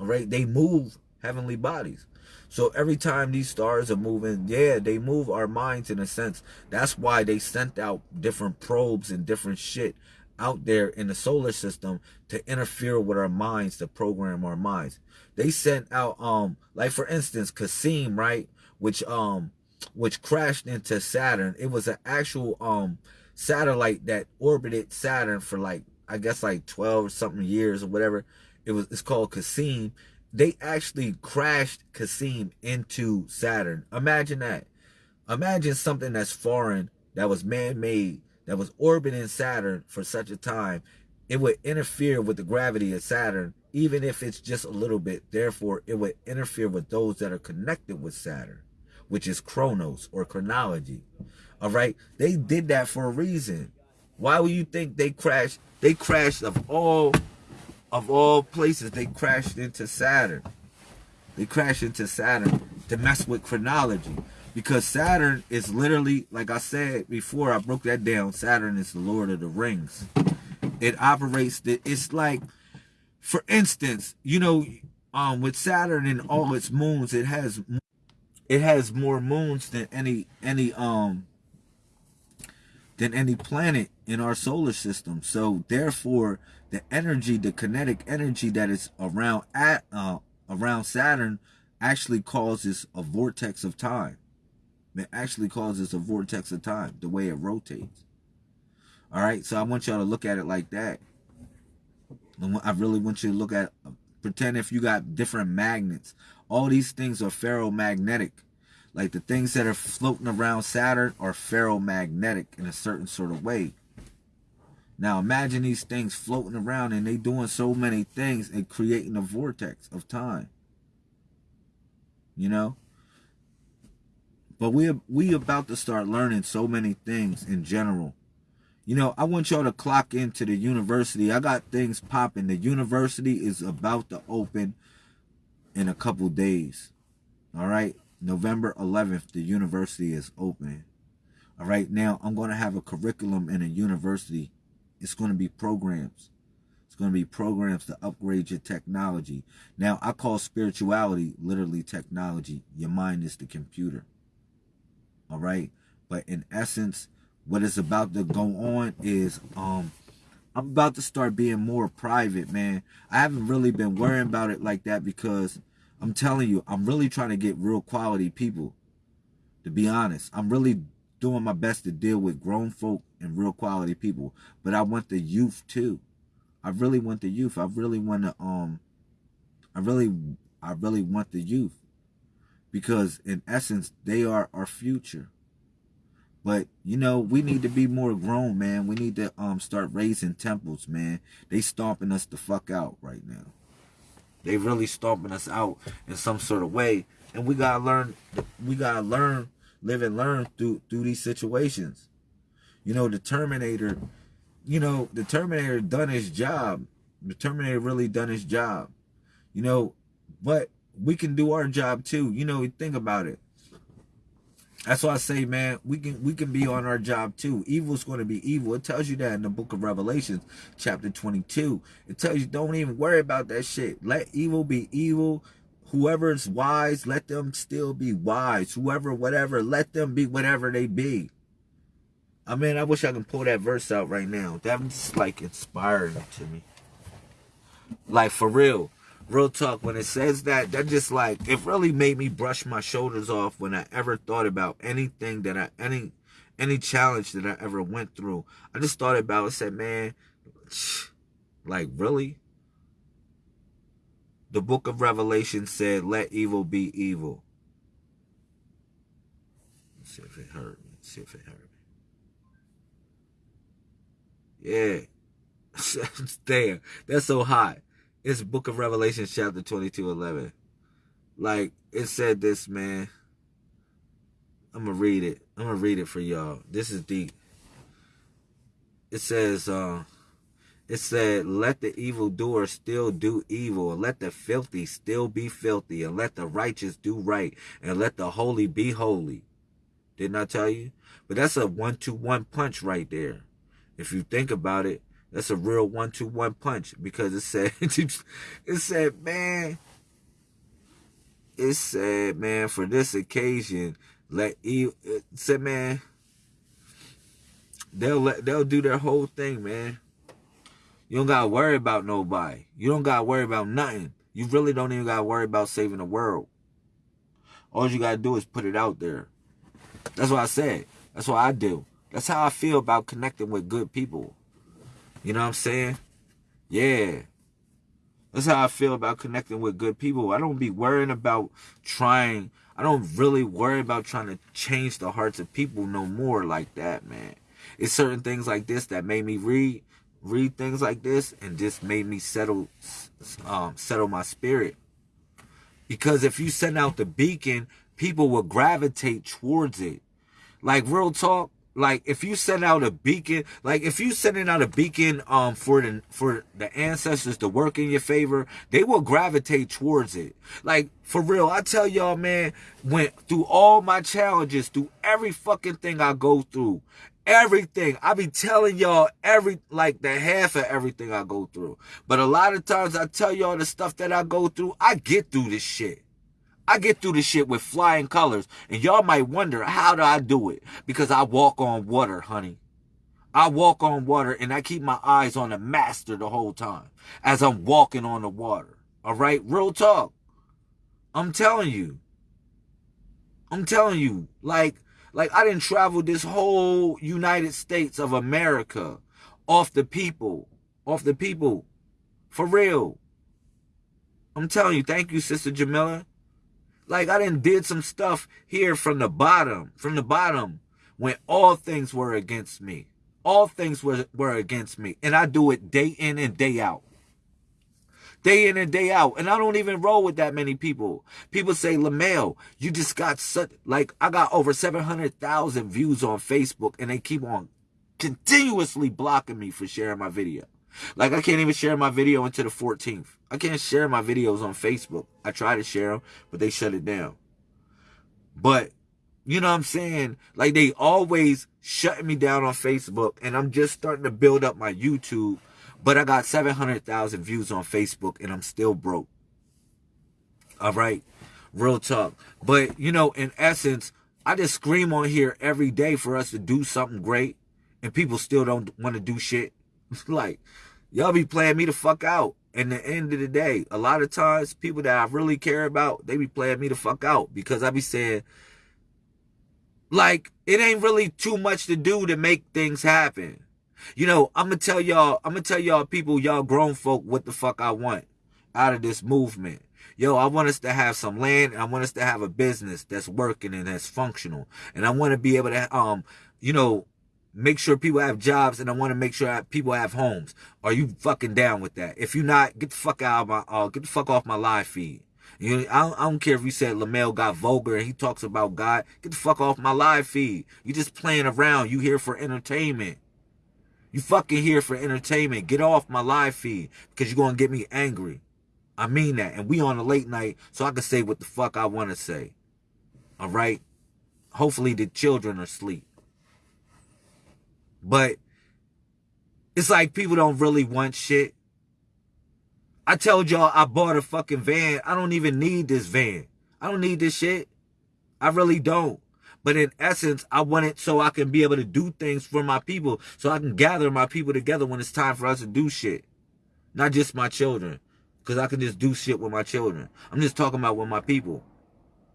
All right, they move heavenly bodies. So every time these stars are moving, yeah, they move our minds in a sense. That's why they sent out different probes and different shit out there in the solar system to interfere with our minds, to program our minds. They sent out, um, like for instance, Cassini, right? Which, um, which crashed into Saturn. It was an actual, um, satellite that orbited Saturn for like, I guess like 12 or something years or whatever. It was, it's called Cassini. They actually crashed Cassini into Saturn. Imagine that. Imagine something that's foreign, that was man-made, that was orbiting Saturn for such a time. It would interfere with the gravity of Saturn, even if it's just a little bit. Therefore, it would interfere with those that are connected with Saturn, which is chronos or chronology. All right. They did that for a reason. Why would you think they crashed? They crashed of all of all places. They crashed into Saturn. They crashed into Saturn to mess with chronology. Because Saturn is literally, like I said before, I broke that down. Saturn is the Lord of the Rings. It operates, the, it's like, for instance, you know, um, with Saturn and all its moons, it has, it has more moons than any, any, um, than any planet in our solar system. So therefore, the energy, the kinetic energy that is around at uh, around Saturn, actually causes a vortex of time. It actually causes a vortex of time, the way it rotates. All right, so I want y'all to look at it like that. I really want you to look at, pretend if you got different magnets. All these things are ferromagnetic. Like the things that are floating around Saturn are ferromagnetic in a certain sort of way. Now imagine these things floating around and they doing so many things and creating a vortex of time. You know? But we we about to start learning so many things in general. You know, I want y'all to clock into the university. I got things popping. The university is about to open in a couple days. All right? November 11th, the university is opening. All right, now I'm going to have a curriculum in a university. It's going to be programs. It's going to be programs to upgrade your technology. Now, I call spirituality literally technology. Your mind is the computer. All right, but in essence, what is about to go on is um I'm about to start being more private, man. I haven't really been worrying about it like that because I'm telling you, I'm really trying to get real quality people. To be honest, I'm really doing my best to deal with grown folk and real quality people. But I want the youth too. I really want the youth. I really want to um I really I really want the youth. Because in essence, they are our future. But you know, we need to be more grown, man. We need to um start raising temples, man. They stomping us the fuck out right now. They really stomping us out in some sort of way. And we gotta learn we gotta learn, live and learn through through these situations. You know, the Terminator, you know, the Terminator done his job. The Terminator really done his job. You know, but we can do our job too. You know, think about it. That's why I say, man, we can we can be on our job too. Evil's going to be evil. It tells you that in the book of Revelations, chapter 22. It tells you don't even worry about that shit. Let evil be evil. Whoever's wise, let them still be wise. Whoever, whatever, let them be whatever they be. I mean, I wish I could pull that verse out right now. That's like inspiring to me. Like for real real talk when it says that that just like it really made me brush my shoulders off when i ever thought about anything that i any any challenge that i ever went through i just thought about it said man like really the book of revelation said let evil be evil Let's see if it hurt me Let's see if it hurt me yeah damn that's so hot it's Book of Revelation, chapter 22, 11. Like, it said this, man. I'm going to read it. I'm going to read it for y'all. This is deep. It says, uh, it said, let the evildoer still do evil, and let the filthy still be filthy, and let the righteous do right, and let the holy be holy. Didn't I tell you? But that's a one-two-one punch right there. If you think about it, that's a real one-two-one punch because it said, it said, man, it said, man, for this occasion, let you, it said, man, they'll let, they'll do their whole thing, man. You don't gotta worry about nobody. You don't gotta worry about nothing. You really don't even gotta worry about saving the world. All you gotta do is put it out there. That's what I said. That's what I do. That's how I feel about connecting with good people. You know what I'm saying? Yeah. That's how I feel about connecting with good people. I don't be worrying about trying. I don't really worry about trying to change the hearts of people no more like that, man. It's certain things like this that made me read read things like this and just made me settle um, settle my spirit. Because if you send out the beacon, people will gravitate towards it. Like real talk, like if you send out a beacon, like if you sending out a beacon um for the for the ancestors to work in your favor, they will gravitate towards it. Like for real, I tell y'all, man, went through all my challenges, through every fucking thing I go through, everything. I be telling y'all every like the half of everything I go through. But a lot of times I tell y'all the stuff that I go through, I get through this shit. I get through this shit with flying colors. And y'all might wonder, how do I do it? Because I walk on water, honey. I walk on water and I keep my eyes on the master the whole time as I'm walking on the water. All right? Real talk. I'm telling you. I'm telling you. Like, like I didn't travel this whole United States of America off the people. Off the people. For real. I'm telling you. Thank you, Sister Jamila. Like I didn't did some stuff here from the bottom, from the bottom, when all things were against me. All things were, were against me. And I do it day in and day out. Day in and day out. And I don't even roll with that many people. People say, LaMail, you just got such, like, I got over 700,000 views on Facebook and they keep on continuously blocking me for sharing my video. Like I can't even share my video until the 14th. I can't share my videos on Facebook. I try to share them, but they shut it down. But you know what I'm saying? Like they always shutting me down on Facebook and I'm just starting to build up my YouTube, but I got 700,000 views on Facebook and I'm still broke. All right. Real talk. But you know, in essence, I just scream on here every day for us to do something great and people still don't want to do shit. like y'all be playing me the fuck out. And the end of the day, a lot of times people that I really care about, they be playing me the fuck out because I be saying, like, it ain't really too much to do to make things happen. You know, I'm gonna tell y'all, I'm gonna tell y'all people, y'all grown folk, what the fuck I want out of this movement. Yo, I want us to have some land. I want us to have a business that's working and that's functional. And I want to be able to, um, you know, make sure people have jobs and I want to make sure people have homes. Are you fucking down with that? If you're not, get the fuck out of my, uh, get the fuck off my live feed. You know, I, don't, I don't care if you said LaMail got vulgar and he talks about God. Get the fuck off my live feed. You just playing around. You here for entertainment. You fucking here for entertainment. Get off my live feed because you're going to get me angry. I mean that. And we on a late night so I can say what the fuck I want to say. All right? Hopefully the children are asleep. But it's like people don't really want shit. I told y'all I bought a fucking van. I don't even need this van. I don't need this shit. I really don't. But in essence, I want it so I can be able to do things for my people. So I can gather my people together when it's time for us to do shit. Not just my children. Because I can just do shit with my children. I'm just talking about with my people.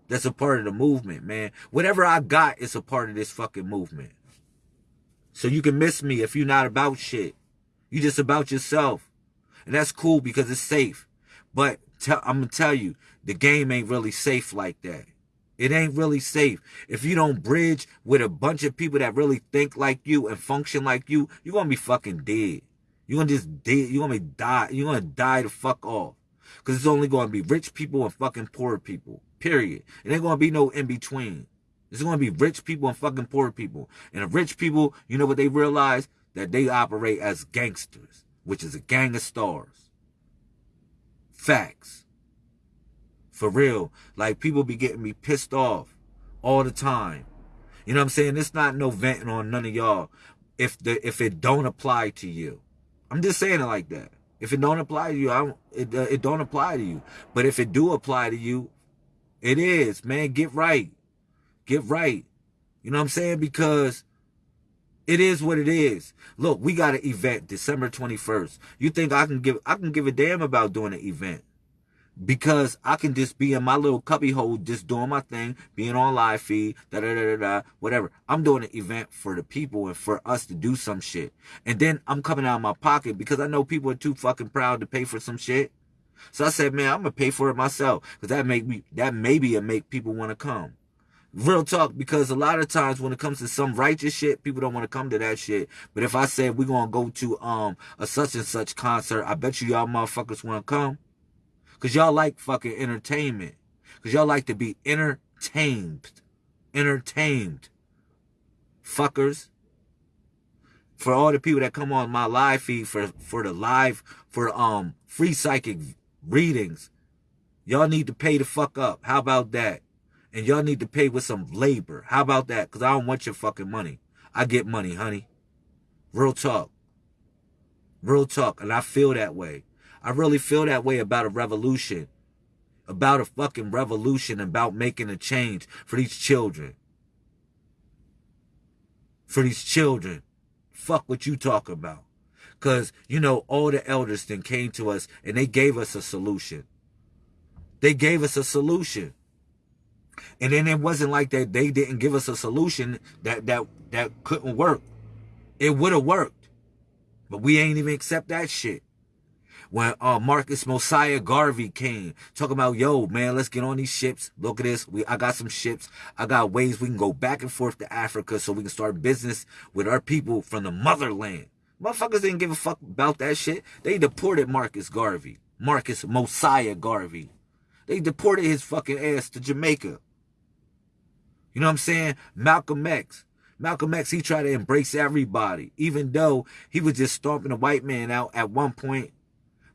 That's a part of the movement, man. Whatever I got is a part of this fucking movement. So you can miss me if you're not about shit. You just about yourself. And that's cool because it's safe. But I'm to tell you, the game ain't really safe like that. It ain't really safe. If you don't bridge with a bunch of people that really think like you and function like you, you're to be fucking dead. You're to just dead. You're to die. You're to die the fuck off. Because it's only going to be rich people and fucking poor people. Period. It ain't going to be no in between. It's going to be rich people and fucking poor people. And the rich people, you know what they realize? That they operate as gangsters, which is a gang of stars. Facts. For real. Like people be getting me pissed off all the time. You know what I'm saying? It's not no venting on none of y'all if the if it don't apply to you. I'm just saying it like that. If it don't apply to you, I it uh, it don't apply to you. But if it do apply to you, it is, man. Get right. Get right. You know what I'm saying? Because it is what it is. Look, we got an event December 21st. You think I can give I can give a damn about doing an event? Because I can just be in my little cubby hole, just doing my thing, being on live feed, da da da da da, whatever. I'm doing an event for the people and for us to do some shit. And then I'm coming out of my pocket because I know people are too fucking proud to pay for some shit. So I said, man, I'm gonna pay for it myself because that make me that maybe it make people want to come. Real talk, because a lot of times when it comes to some righteous shit, people don't want to come to that shit. But if I said we're gonna go to um a such and such concert, I bet you y'all motherfuckers wanna come. Cause y'all like fucking entertainment. Cause y'all like to be entertained. Entertained. Fuckers. For all the people that come on my live feed for for the live for um free psychic readings, y'all need to pay the fuck up. How about that? and y'all need to pay with some labor. How about that? Because I don't want your fucking money. I get money, honey. Real talk. Real talk. And I feel that way. I really feel that way about a revolution. About a fucking revolution. About making a change for these children. For these children. Fuck what you talk about. Because, you know, all the elders then came to us and they gave us a solution. They gave us a solution. And then it wasn't like that they didn't give us a solution that that that couldn't work. It would have worked. But we ain't even accept that shit. When uh, Marcus Mosiah Garvey came, talking about, yo, man, let's get on these ships. Look at this. We I got some ships. I got ways we can go back and forth to Africa so we can start business with our people from the motherland. Motherfuckers didn't give a fuck about that shit. They deported Marcus Garvey. Marcus Mosiah Garvey. They deported his fucking ass to Jamaica. You know what I'm saying? Malcolm X. Malcolm X, he tried to embrace everybody, even though he was just stomping a white man out at one point.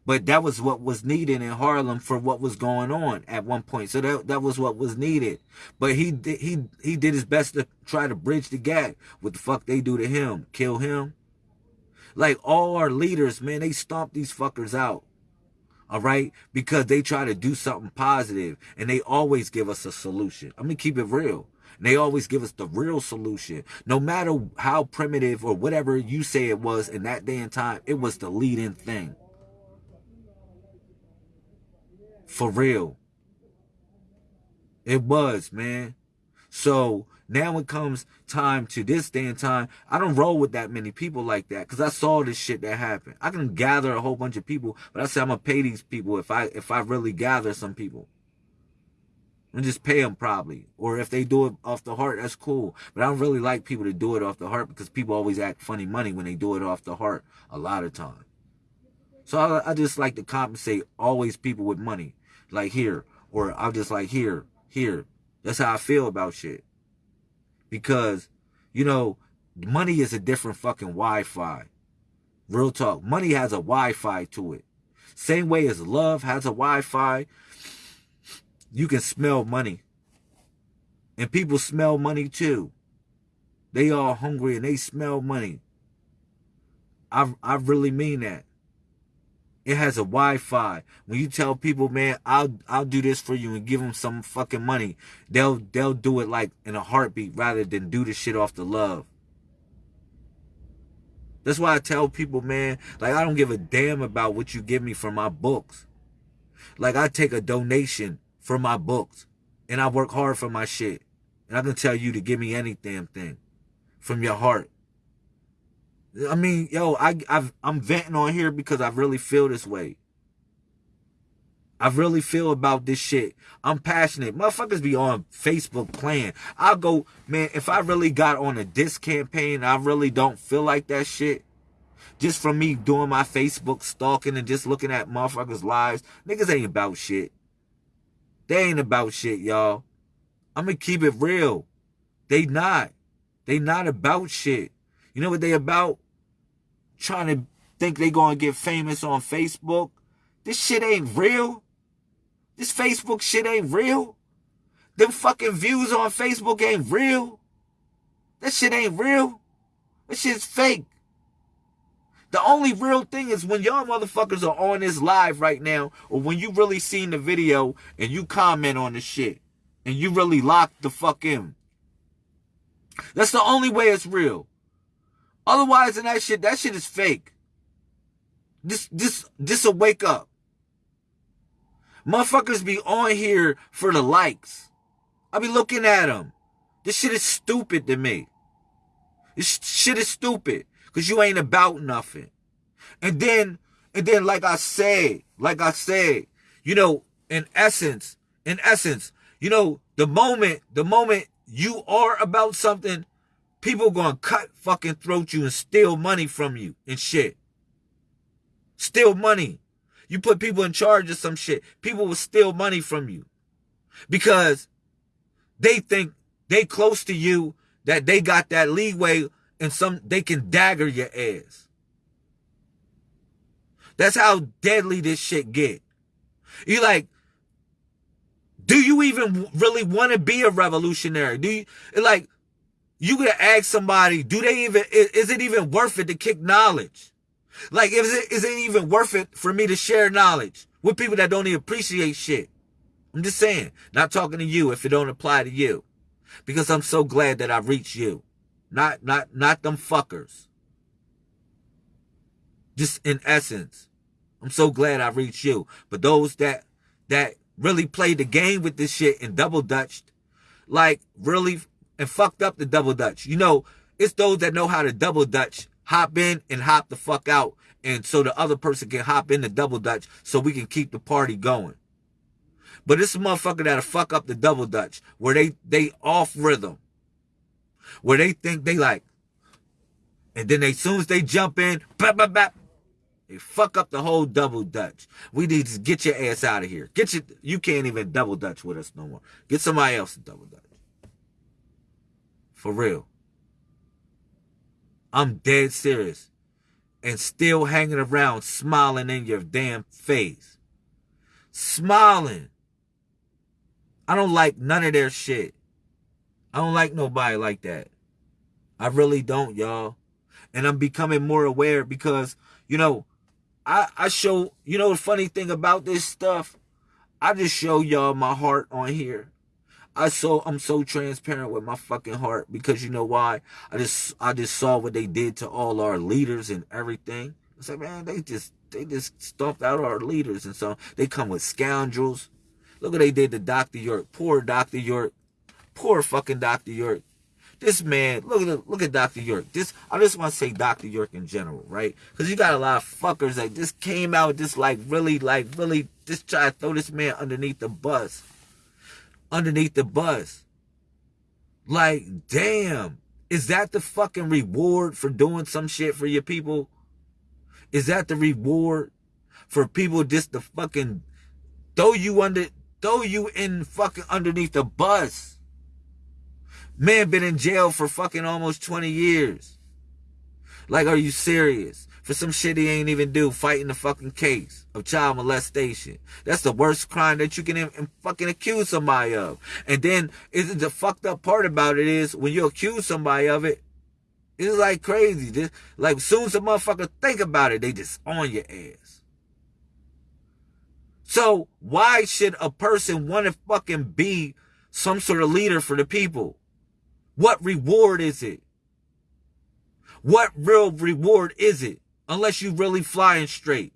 But that was what was needed in Harlem for what was going on at one point. So that, that was what was needed. But he did, he, he did his best to try to bridge the gap. What the fuck they do to him? Kill him? Like all our leaders, man, they stomp these fuckers out. All right? Because they try to do something positive and they always give us a solution. I'm going to keep it real. They always give us the real solution. No matter how primitive or whatever you say it was in that day and time, it was the leading thing. For real. It was, man. So now it comes time to this day and time, I don't roll with that many people like that because I saw this shit that happened. I can gather a whole bunch of people, but I say I'm gonna pay these people if I if I really gather some people and just pay them probably. Or if they do it off the heart, that's cool. But I don't really like people to do it off the heart because people always act funny money when they do it off the heart a lot of time. So I, I just like to compensate always people with money. Like here. Or I'm just like here, here. That's how I feel about shit. Because, you know, money is a different fucking Wi-Fi. Real talk. Money has a Wi-Fi to it. Same way as love has a Wi-Fi, you can smell money. And people smell money too. They all hungry and they smell money. I I really mean that. It has a Wi-Fi. When you tell people, man, I'll I'll do this for you and give them some fucking money, they'll they'll do it like in a heartbeat rather than do the shit off the love. That's why I tell people, man, like I don't give a damn about what you give me for my books. Like I take a donation for my books. And I work hard for my shit. And I can tell you to give me any damn thing from your heart. I mean, yo, I, I've, I'm venting on here because I really feel this way. I really feel about this shit. I'm passionate. Motherfuckers be on Facebook playing. I'll go, man, if I really got on a diss campaign, I really don't feel like that shit. Just from me doing my Facebook stalking and just looking at motherfuckers' lives, niggas ain't about shit. They ain't about shit, y'all. I'm gonna keep it real. They not. They not about shit. You know what they about? Trying to think they gonna get famous on Facebook. This shit ain't real. This Facebook shit ain't real. Them fucking views on Facebook ain't real. That shit ain't real. That shit's fake. The only real thing is when y'all motherfuckers are on this live right now, or when you really seen the video and you comment on the shit, and you really lock the fuck in. That's the only way it's real. Otherwise, in that shit, that shit is fake. This, this, this a wake up. Motherfuckers be on here for the likes. I be looking at them. This shit is stupid to me. This shit is stupid. Cause you ain't about nothing. And then, and then like I say, like I say, you know, in essence, in essence, you know, the moment, the moment you are about something, people gonna cut fucking throat you and steal money from you and shit. Steal money. You put people in charge of some shit. People will steal money from you. Because they think they close to you that they got that leeway and some they can dagger your ass. That's how deadly this shit get. You like, do you even really want to be a revolutionary? Do you like you gotta ask somebody, do they even is, is it even worth it to kick knowledge? Like, is it is it even worth it for me to share knowledge with people that don't even appreciate shit? I'm just saying, not talking to you if it don't apply to you. Because I'm so glad that I reached you. Not not not them fuckers. Just in essence. I'm so glad I reached you. But those that that really played the game with this shit and double dutched, like really and fucked up the double dutch. You know, it's those that know how to double dutch, hop in and hop the fuck out. And so the other person can hop in the double dutch so we can keep the party going. But it's a motherfucker that'll fuck up the double dutch where they they off rhythm. Where they think they like, and then they soon as they jump in, bap, bap, bap, they fuck up the whole double dutch. We need to get your ass out of here. Get your you can't even double dutch with us no more. Get somebody else to double dutch. For real. I'm dead serious. And still hanging around smiling in your damn face. Smiling. I don't like none of their shit. I don't like nobody like that. I really don't, y'all. And I'm becoming more aware because, you know, I, I show, you know, the funny thing about this stuff, I just show y'all my heart on here. I so I'm so transparent with my fucking heart because you know why? I just I just saw what they did to all our leaders and everything. I said, man, they just they just stomped out our leaders and so they come with scoundrels. Look what they did to Dr. York. Poor Dr. York. Poor fucking Dr. York. This man, look at look at Dr. York. This I just want to say Dr. York in general, right? Because you got a lot of fuckers that just came out just like really, like really just try to throw this man underneath the bus. Underneath the bus. Like, damn. Is that the fucking reward for doing some shit for your people? Is that the reward for people just to fucking throw you under throw you in fucking underneath the bus? Man been in jail for fucking almost 20 years. Like, are you serious? For some shit he ain't even do, fighting the fucking case of child molestation. That's the worst crime that you can fucking accuse somebody of. And then, isn't the fucked up part about it is, when you accuse somebody of it, it's like crazy. Just, like, soon as a motherfucker think about it, they just on your ass. So, why should a person want to fucking be some sort of leader for the people? What reward is it? What real reward is it? Unless you really flying straight.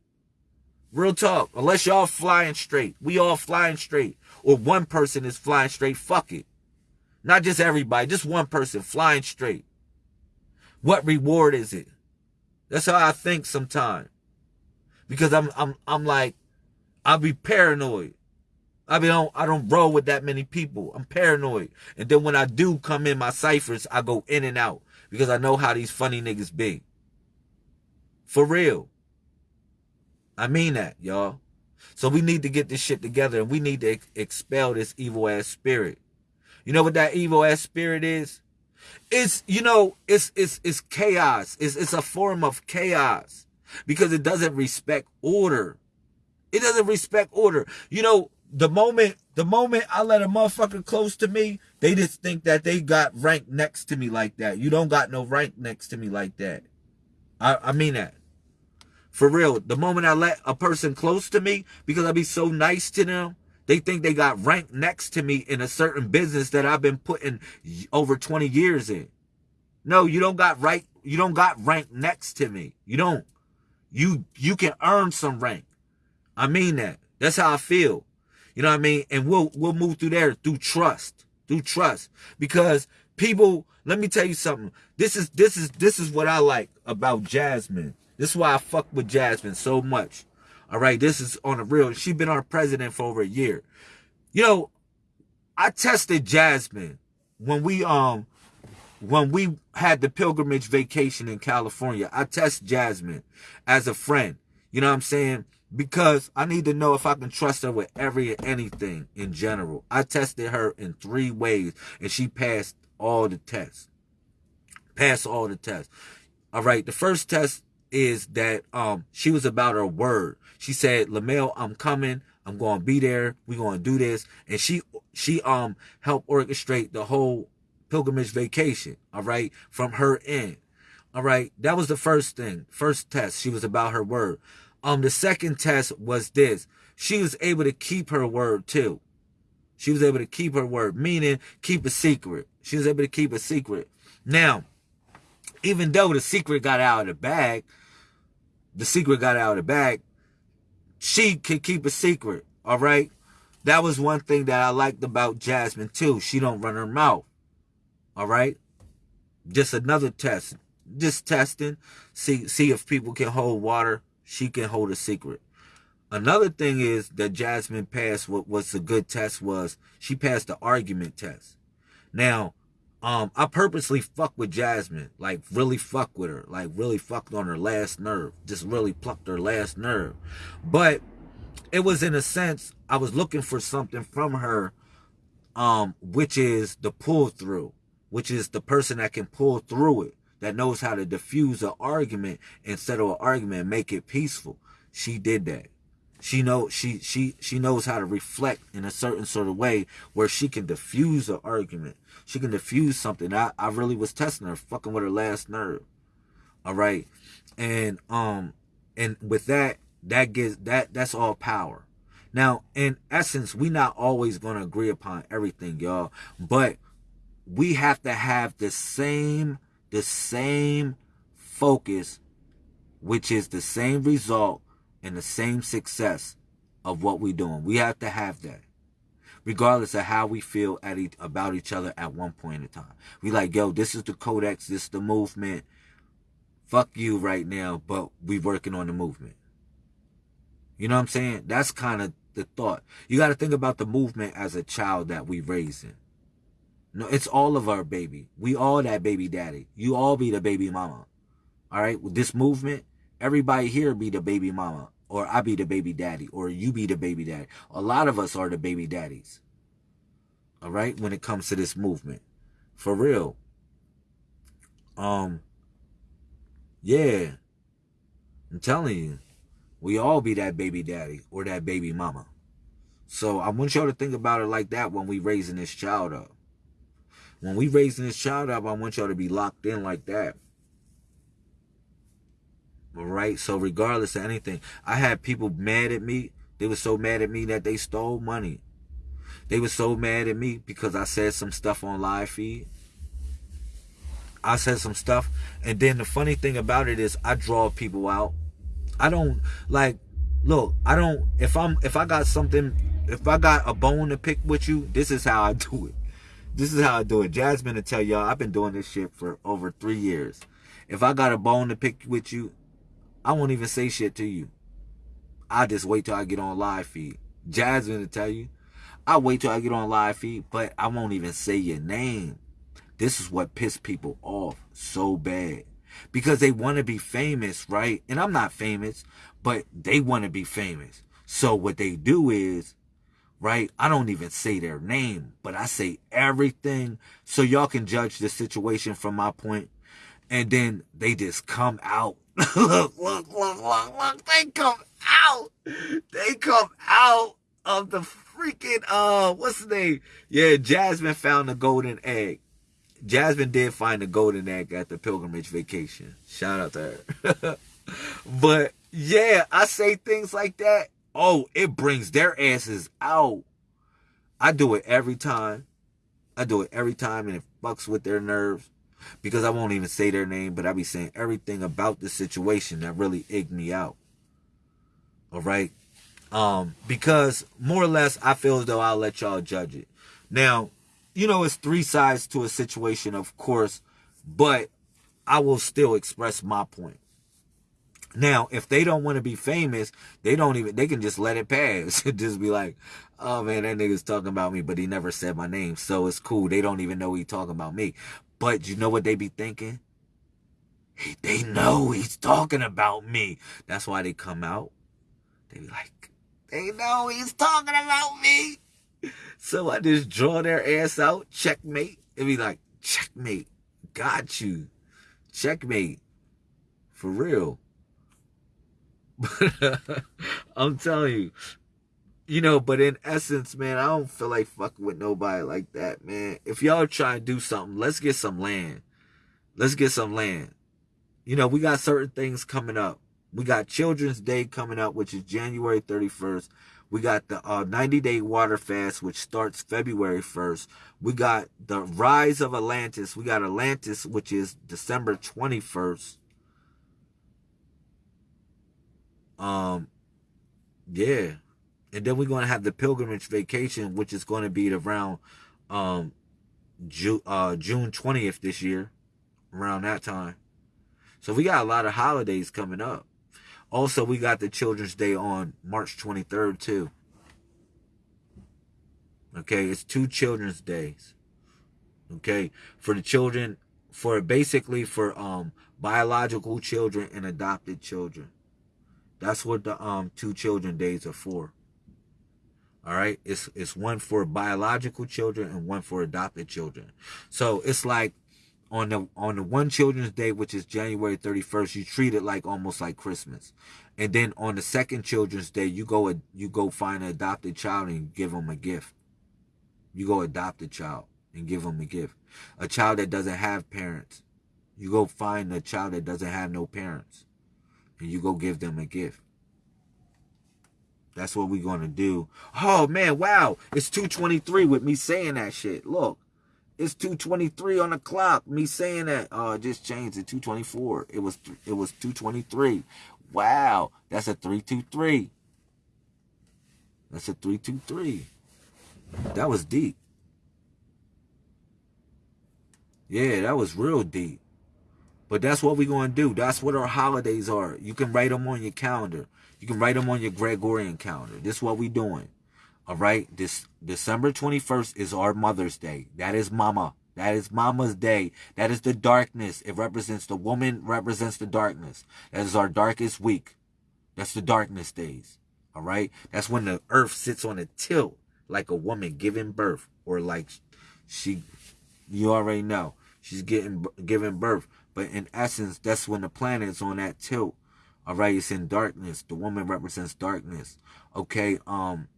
Real talk. Unless y'all flying straight. We all flying straight. Or one person is flying straight. Fuck it. Not just everybody. Just one person flying straight. What reward is it? That's how I think sometimes. Because I'm I'm I'm like, I'll be paranoid. I mean, I don't, I don't roll with that many people. I'm paranoid. And then when I do come in my ciphers, I go in and out because I know how these funny niggas be. For real. I mean that, y'all. So we need to get this shit together and we need to ex expel this evil ass spirit. You know what that evil ass spirit is? It's, you know, it's, it's, it's chaos. It's, it's a form of chaos because it doesn't respect order. It doesn't respect order. You know, the moment the moment I let a motherfucker close to me, they just think that they got rank next to me like that. You don't got no rank next to me like that. I, I mean that. For real. The moment I let a person close to me, because I be so nice to them, they think they got ranked next to me in a certain business that I've been putting over 20 years in. No, you don't got right. You don't got rank next to me. You don't. You you can earn some rank. I mean that. That's how I feel. You know what I mean? And we'll we'll move through there through trust, through trust. Because people, let me tell you something. This is this is this is what I like about Jasmine. This is why I fuck with Jasmine so much. All right, this is on a real. She's been our president for over a year. You know, I tested Jasmine when we um when we had the pilgrimage vacation in California. I test Jasmine as a friend. You know what I'm saying? Because I need to know if I can trust her with every anything in general. I tested her in three ways and she passed all the tests. Passed all the tests. All right. The first test is that um she was about her word. She said, Lamel, I'm coming. I'm going to be there. We're going to do this. And she, she, um, helped orchestrate the whole pilgrimage vacation. All right. From her end. All right. That was the first thing. First test. She was about her word. Um, the second test was this. She was able to keep her word too. She was able to keep her word, meaning keep a secret. She was able to keep a secret. Now, even though the secret got out of the bag, the secret got out of the bag, she could keep a secret. All right. That was one thing that I liked about Jasmine too. She don't run her mouth. All right. Just another test. Just testing. See see if people can hold water. She can hold a secret. Another thing is that Jasmine passed what was a good test was she passed the argument test. Now, um, I purposely fuck with Jasmine, like really fuck with her, like really fucked on her last nerve, just really plucked her last nerve. But it was in a sense, I was looking for something from her, um, which is the pull through, which is the person that can pull through it, that knows how to diffuse an argument and settle an argument and make it peaceful. She did that. She know she she she knows how to reflect in a certain sort of way where she can diffuse an argument. She can diffuse something. I, I really was testing her, fucking with her last nerve. All right. And um and with that, that gives that that's all power. Now, in essence, we not always gonna agree upon everything, y'all. But we have to have the same the same focus, which is the same result and the same success of what we're doing. We have to have that. Regardless of how we feel at about each other at one point in time. We like, yo, this is the codex, this is the movement. Fuck you right now, but we working on the movement. You know what I'm saying? That's kind of the thought. You got to think about the movement as a child that we raising. No, it's all of our baby. We all that baby daddy. You all be the baby mama. All right? With this movement, everybody here be the baby mama or I be the baby daddy or you be the baby daddy. A lot of us are the baby daddies. All right? When it comes to this movement. For real. Um yeah. I'm telling you. We all be that baby daddy or that baby mama. So I want y'all to think about it like that when we raising this child up. When we raising this child up, I want y'all to be locked in like that. Right. So regardless of anything, I had people mad at me. They were so mad at me that they stole money. They were so mad at me because I said some stuff on live feed. I said some stuff. And then the funny thing about it is I draw people out. I don't like look, I don't if I'm if I got something if I got a bone to pick with you, this is how I do it. This is how I do it. Jasmine to tell y'all I've been doing this shit for over three years. If I got a bone to pick with you, I won't even say shit to you. I just wait till I get on live feed. Jasmine to tell you, I wait till I get on live feed, but I won't even say your name. This is what pissed people off so bad. Because they want to be famous, right? And I'm not famous, but they want to be famous. So what they do is, right? I don't even say their name, but I say everything so y'all can judge the situation from my point. And then they just come out look, look, look, look, look. They come out. They come out of the freaking, uh, what's the name? Yeah, Jasmine found the golden egg. Jasmine did find the golden egg at the pilgrimage vacation. Shout out to her. but yeah, I say things like that. Oh, it brings their asses out. I do it every time. I do it every time and it fucks with their nerves because I won't even say their name, but I be saying everything about the situation that really egged me out. All right. Um, because more or less, I feel as though I'll let y'all judge it. Now, you know, it's three sides to a situation, of course, but I will still express my point. Now, if they don't want to be famous, they don't even, they can just let it pass. just be like, oh man, that nigga's talking about me, but he never said my name. So it's cool. They don't even know he talking about me. But you know what they be thinking? They know he's talking about me. That's why they come out. They be like, they know he's talking about me. So I just draw their ass out, checkmate. and be like, checkmate. Got you. Checkmate. For real. I'm telling you, you know, but in essence, man, I don't feel like fucking with nobody like that, man. If y'all try to do something, let's get some land. Let's get some land. You know, we got certain things coming up. We got Children's Day coming up, which is January 31st. We got the uh, 90 day water fast, which starts February 1st. We got the rise of Atlantis. We got Atlantis, which is December 21st. Um, yeah. And then we're going to have the pilgrimage vacation, which is going to be around um, Ju- uh, June 20th this year, around that time. So we got a lot of holidays coming up. Also, we got the Children's Day on March 23rd, too. Okay, it's two Children's Days. Okay, for the children, for basically for um biological children and adopted children. That's what the um two children days are for. All right, it's it's one for biological children and one for adopted children. So it's like on the on the one children's day, which is January 31st, you treat it like almost like Christmas. And then on the second children's day, you go you go find an adopted child and give them a gift. You go adopt a child and give them a gift. A child that doesn't have parents. You go find a child that doesn't have no parents and you go give them a gift. That's what we're going to do. Oh, man, wow. It's 223 with me saying that shit. Look, it's 223 on the clock. Me saying that. Oh, it just changed to 224. It was it was 223. Wow. That's a 323. That's a 323. That was deep. Yeah, that was real deep. But that's what we're going to do. That's what our holidays are. You can write them on your calendar. You can write them on your Gregorian calendar. This is what we're doing. All right. This December 21st is our Mother's Day. That is Mama. That is Mama's Day. That is the darkness. It represents the woman, represents the darkness. That is our darkest week. That's the darkness days. All right. That's when the earth sits on a tilt like a woman giving birth or like she, you already know, she's getting, giving birth. But in essence, that's when the planet is on that tilt. All right, it's in darkness. The woman represents darkness. Okay, um,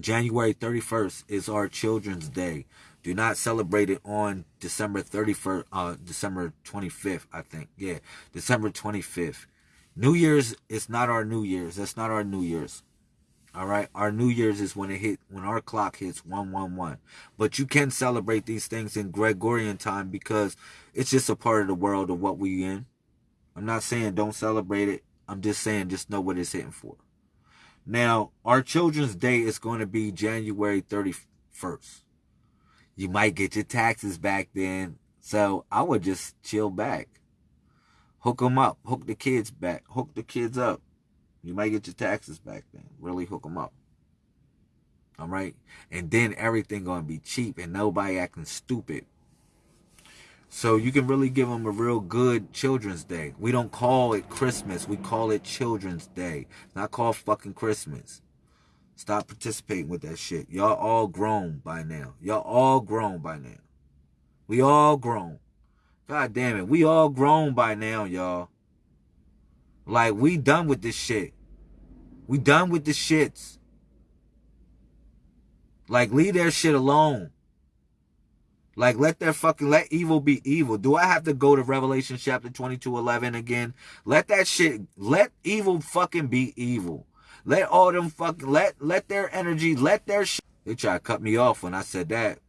January 31st is our Children's Day. Do not celebrate it on December 31st, uh, December 25th, I think. Yeah, December 25th. New Year's is not our New Year's. That's not our New Year's. All right. Our New Year's is when it hit, when our clock hits 111. But you can celebrate these things in Gregorian time because it's just a part of the world of what we in. I'm not saying don't celebrate it. I'm just saying just know what it's hitting for. Now, our Children's Day is going to be January 31st. You might get your taxes back then. So I would just chill back. Hook them up. Hook the kids back. Hook the kids up. You might get your taxes back then. Really hook them up. All right. And then everything going to be cheap and nobody acting stupid. So you can really give them a real good Children's Day. We don't call it Christmas. We call it Children's Day. Not called fucking Christmas. Stop participating with that shit. Y'all all grown by now. Y'all all grown by now. We all grown. God damn it. We all grown by now, y'all. Like, we done with this shit. We done with the shits. Like, leave their shit alone. Like, let their fucking, let evil be evil. Do I have to go to Revelation chapter 22, 11 again? Let that shit, let evil fucking be evil. Let all them fucking, let, let their energy, let their shit. They try to cut me off when I said that.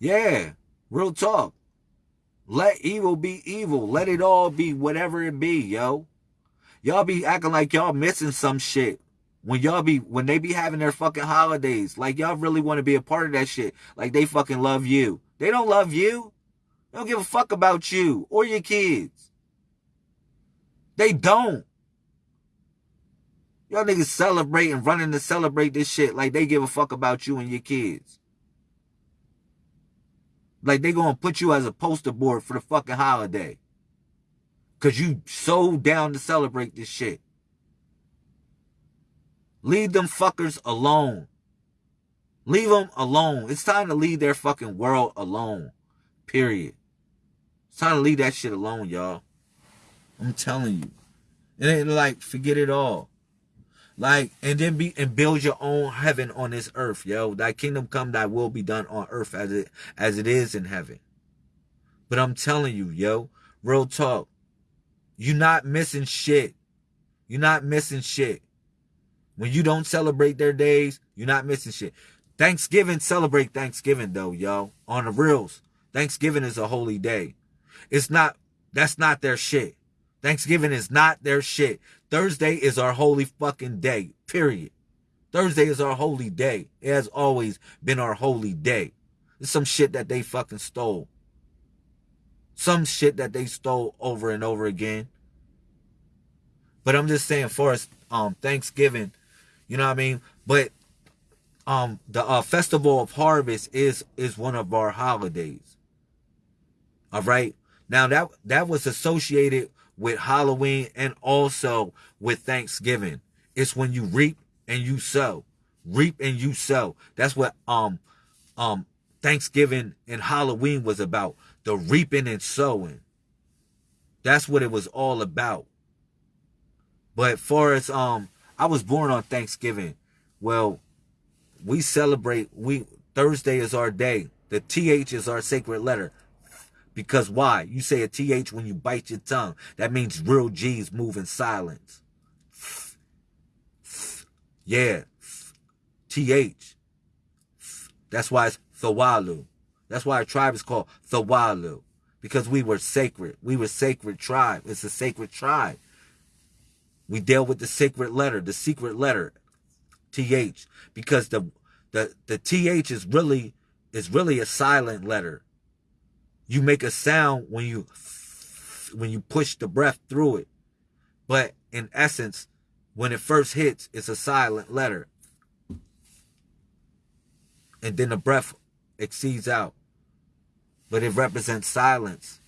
Yeah, real talk. Let evil be evil. Let it all be whatever it be, yo. Y'all be acting like y'all missing some shit. When y'all be, when they be having their fucking holidays. Like y'all really want to be a part of that shit. Like they fucking love you. They don't love you. They don't give a fuck about you or your kids. They don't. Y'all niggas celebrating, running to celebrate this shit like they give a fuck about you and your kids. Like they gonna put you as a poster board for the fucking holiday. Cause you so down to celebrate this shit. Leave them fuckers alone. Leave them alone. It's time to leave their fucking world alone. Period. It's time to leave that shit alone, y'all. I'm telling you. It ain't like forget it all. Like, and then be and build your own heaven on this earth, yo. Thy kingdom come, thy will be done on earth as it as it is in heaven. But I'm telling you, yo, real talk. You're not missing shit. You're not missing shit. When you don't celebrate their days, you're not missing shit. Thanksgiving, celebrate Thanksgiving though, yo. On the reals. Thanksgiving is a holy day. It's not, that's not their shit. Thanksgiving is not their shit. Thursday is our holy fucking day, period. Thursday is our holy day. It has always been our holy day. It's some shit that they fucking stole. Some shit that they stole over and over again. But I'm just saying, for us, um, Thanksgiving, you know what I mean? But um, the uh, festival of harvest is is one of our holidays. All right. Now that that was associated with Halloween and also with Thanksgiving. It's when you reap and you sow. Reap and you sow. That's what um um Thanksgiving and Halloween was about. The reaping and sowing. That's what it was all about. But for us, um, I was born on Thanksgiving. Well, we celebrate we Thursday is our day. The TH is our sacred letter. Because why? You say a TH when you bite your tongue. That means real G's move in silence. Yeah. TH. That's why it's Thawalu. That's why our tribe is called Thawalu. Because we were sacred. We were sacred tribe. It's a sacred tribe. We deal with the sacred letter, the secret letter, TH. Because the the the TH is really is really a silent letter you make a sound when you when you push the breath through it. But in essence, when it first hits, it's a silent letter. And then the breath exceeds out. But it represents silence.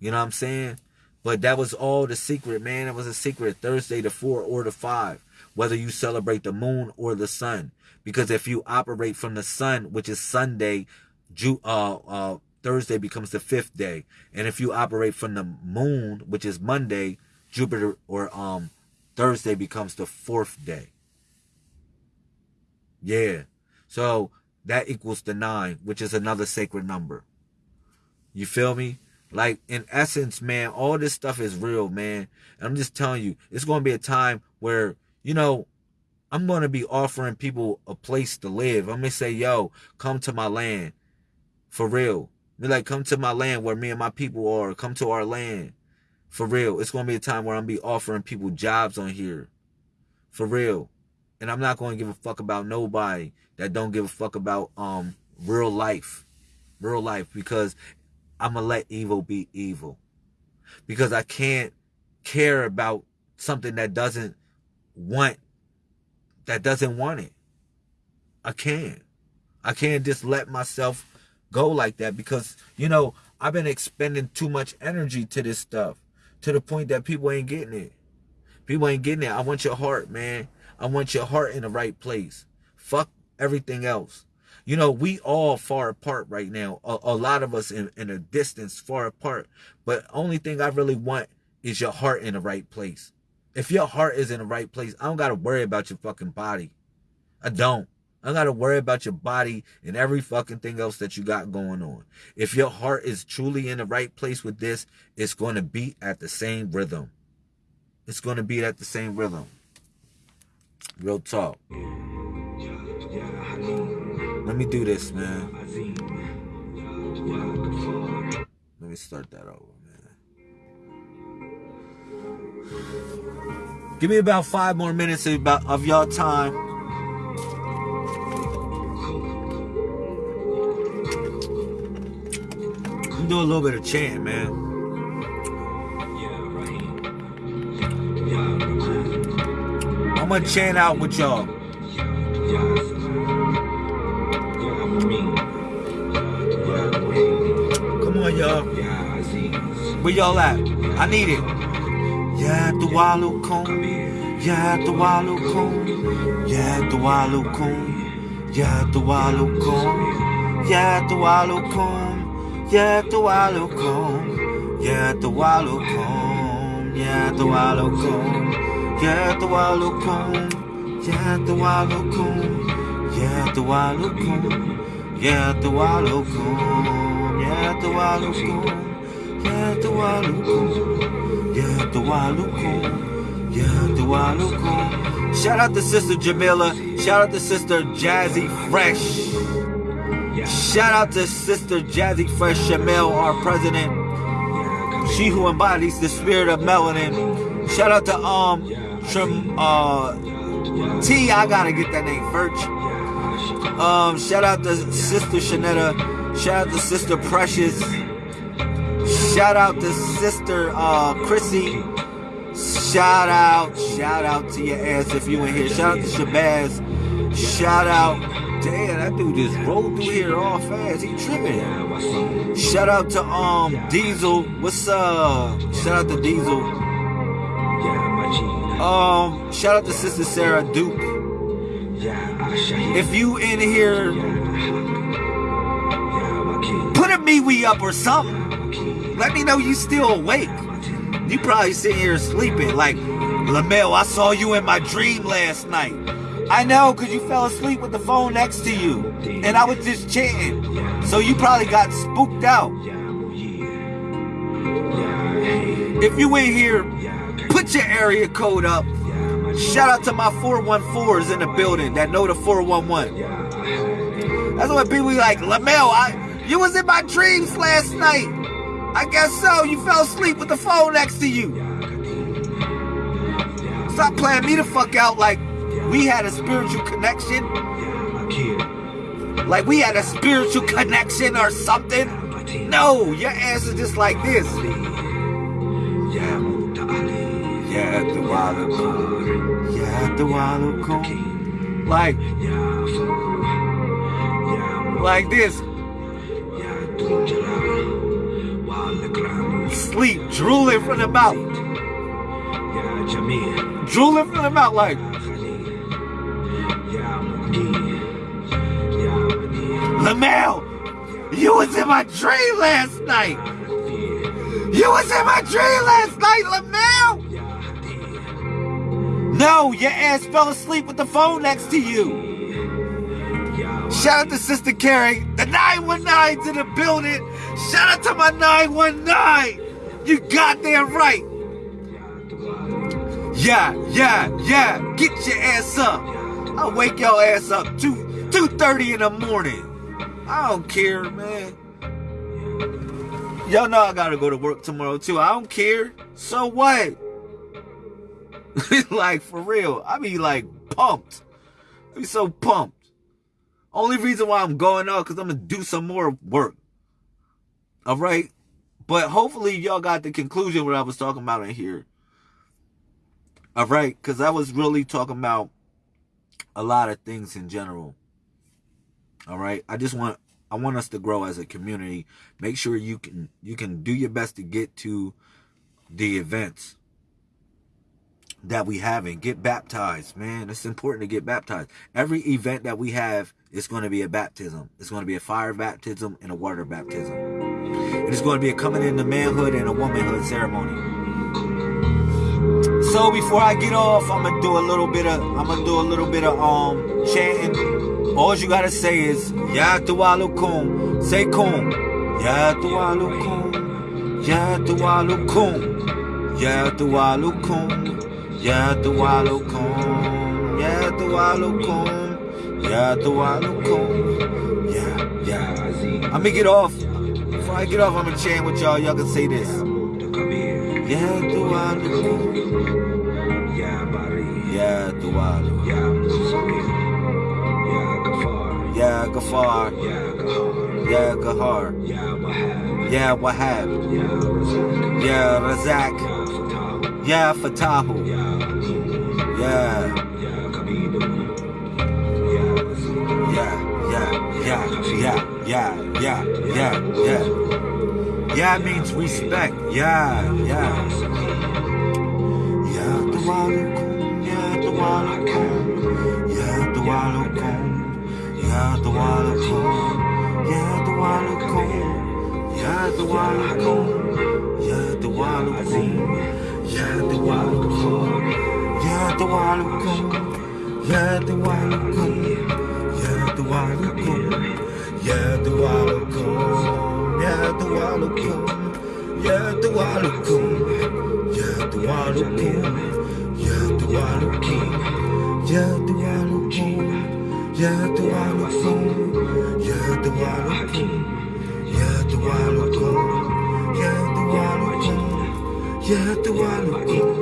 You know what I'm saying? But that was all the secret, man. It was a secret. Thursday, the four or the five. Whether you celebrate the moon or the sun. Because if you operate from the sun, which is Sunday, Ju- uh, uh, Thursday becomes the fifth day. And if you operate from the moon, which is Monday, Jupiter or um Thursday becomes the fourth day. Yeah. So that equals the nine, which is another sacred number. You feel me? Like in essence, man, all this stuff is real, man. And I'm just telling you, it's going to be a time where, you know, I'm going to be offering people a place to live. I'm to say, yo, come to my land. For real. Be like, come to my land where me and my people are. Come to our land. For real. It's going to be a time where I'm to be offering people jobs on here. For real. And I'm not going to give a fuck about nobody that don't give a fuck about um real life. Real life. Because I'm to let evil be evil. Because I can't care about something that doesn't want, that doesn't want it. I can't. I can't just let myself go like that because, you know, I've been expending too much energy to this stuff to the point that people ain't getting it. People ain't getting it. I want your heart, man. I want your heart in the right place. Fuck everything else. You know, we all far apart right now. A, a lot of us in, in a distance far apart. But only thing I really want is your heart in the right place. If your heart is in the right place, I don't got to worry about your fucking body. I don't. I got to worry about your body and every fucking thing else that you got going on. If your heart is truly in the right place with this, it's to beat at the same rhythm. It's to beat at the same rhythm. Real talk. Let me do this, man. Let me start that over, man. Give me about five more minutes of, of y'all time. I'm doing a little bit of chant, man. I'm gonna chant out with y'all. Come on, y'all. Where y'all at? I need it. Yeah, the wallow cone. Yeah, the wallow cone. Yeah, the wallow cone. Yeah, the wallow cone. Yeah, the wallow cone. Yeah, the wallow cone. Yeah, the wallow cone. Yeah, the wallow cone. Yeah, the wallow cone. Yeah, the wallow cone. Yeah, the wallow cone. Cone. Yeah, the wallow cone. Shout out to Sister Jamila. Shout out to Sister Jazzy Fresh. Shout out to Sister Jazzy Fresh Shamel, our president. She who embodies the spirit of melanin. Shout out to um Trim uh T, I gotta get that name first. Um, shout out to Sister Shanetta. Shout out to Sister Precious. Shout out to Sister uh Chrissy. Shout out, shout out to your ass if you in here. Shout out to Shabazz. Shout out. Damn, that dude just rolled through here all fast. He tripping. Shout out to um Diesel. What's up? Shout out to Diesel. Um, shout out to Sister Sarah Duke. If you in here, put a MeWe up or something. Let me know you still awake. You probably sitting here sleeping like, Lamel, I saw you in my dream last night. I know, because you fell asleep with the phone next to you. And I was just chanting. So you probably got spooked out. If you in here, put your area code up. Shout out to my 414s in the building that know the 411. That's what people be like, Lamel, I, you was in my dreams last night. I guess so. You fell asleep with the phone next to you. Stop playing me the fuck out like we had a spiritual connection. Like we had a spiritual connection or something. No, your ass is just like this. Yeah, the wallow Yeah, the wallow Like, like this. Sleep, drooling from the mouth. Drooling from the mouth, like. Lamel, you was in my dream last night. You was in my dream last night, Lamel. No, your ass fell asleep with the phone next to you. Shout out to Sister Carrie, the 919's in the building. Shout out to my 919. You goddamn right. Yeah, yeah, yeah. Get your ass up. I'll wake your ass up 2 2:30 in the morning. I don't care, man. Y'all know I gotta go to work tomorrow too. I don't care. So what? like for real. I be like pumped. I be so pumped. Only reason why I'm going out because I'm gonna do some more work. All right, but hopefully y'all got the conclusion what I was talking about in here. All right, because I was really talking about a lot of things in general. All right, I just want I want us to grow as a community. Make sure you can you can do your best to get to the events that we have and get baptized, man. It's important to get baptized. Every event that we have is going to be a baptism. It's going to be a fire baptism and a water baptism. It's going to be a coming into manhood and a womanhood ceremony. So before I get off, I'm gonna do a little bit of I'm gonna do a little bit of um chanting. All you gotta say is Ya Tuwalukum. Say kum. Ya Tuwalukum. Ya Tuwalukum. Ya Tuwalukum. يا دولكم يا دولكم يا دولكم yeah yeah I'ma get off before I get off I'ma chain with y'all y'all can say this يا دولكم يا بري يا دولكم يا مصير يا غفار يا غفار يا غفار يا قهار يا وهاب يا وهاب يا رزاق يا رزاق yeah, Fatahu. Yeah. Yeah, yeah, yeah, yeah, yeah, yeah, yeah, yeah. Yeah means respect. Yeah, yeah. Yeah, the Walukum, yeah, the Walukum, yeah, the Walukum, yeah, the Walukum, yeah, the Walukum, yeah, the Walukum, yeah, the Walukum. يتوالكم يتوالكم يتوالكم يتوالكم يتوالكم يتوالكم يتوالكم يتوالكم يتوالكم يتوالكم يتوالكم يتوالكم Yeah, the one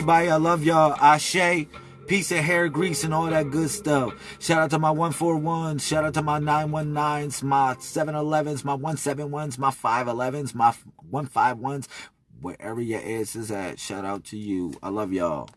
everybody. I love y'all. Ashe. Piece of hair grease and all that good stuff. Shout out to my 141. Shout out to my 919s, my 711s, my 171s, my 511s, my 151s. Wherever your ass is at, shout out to you. I love y'all.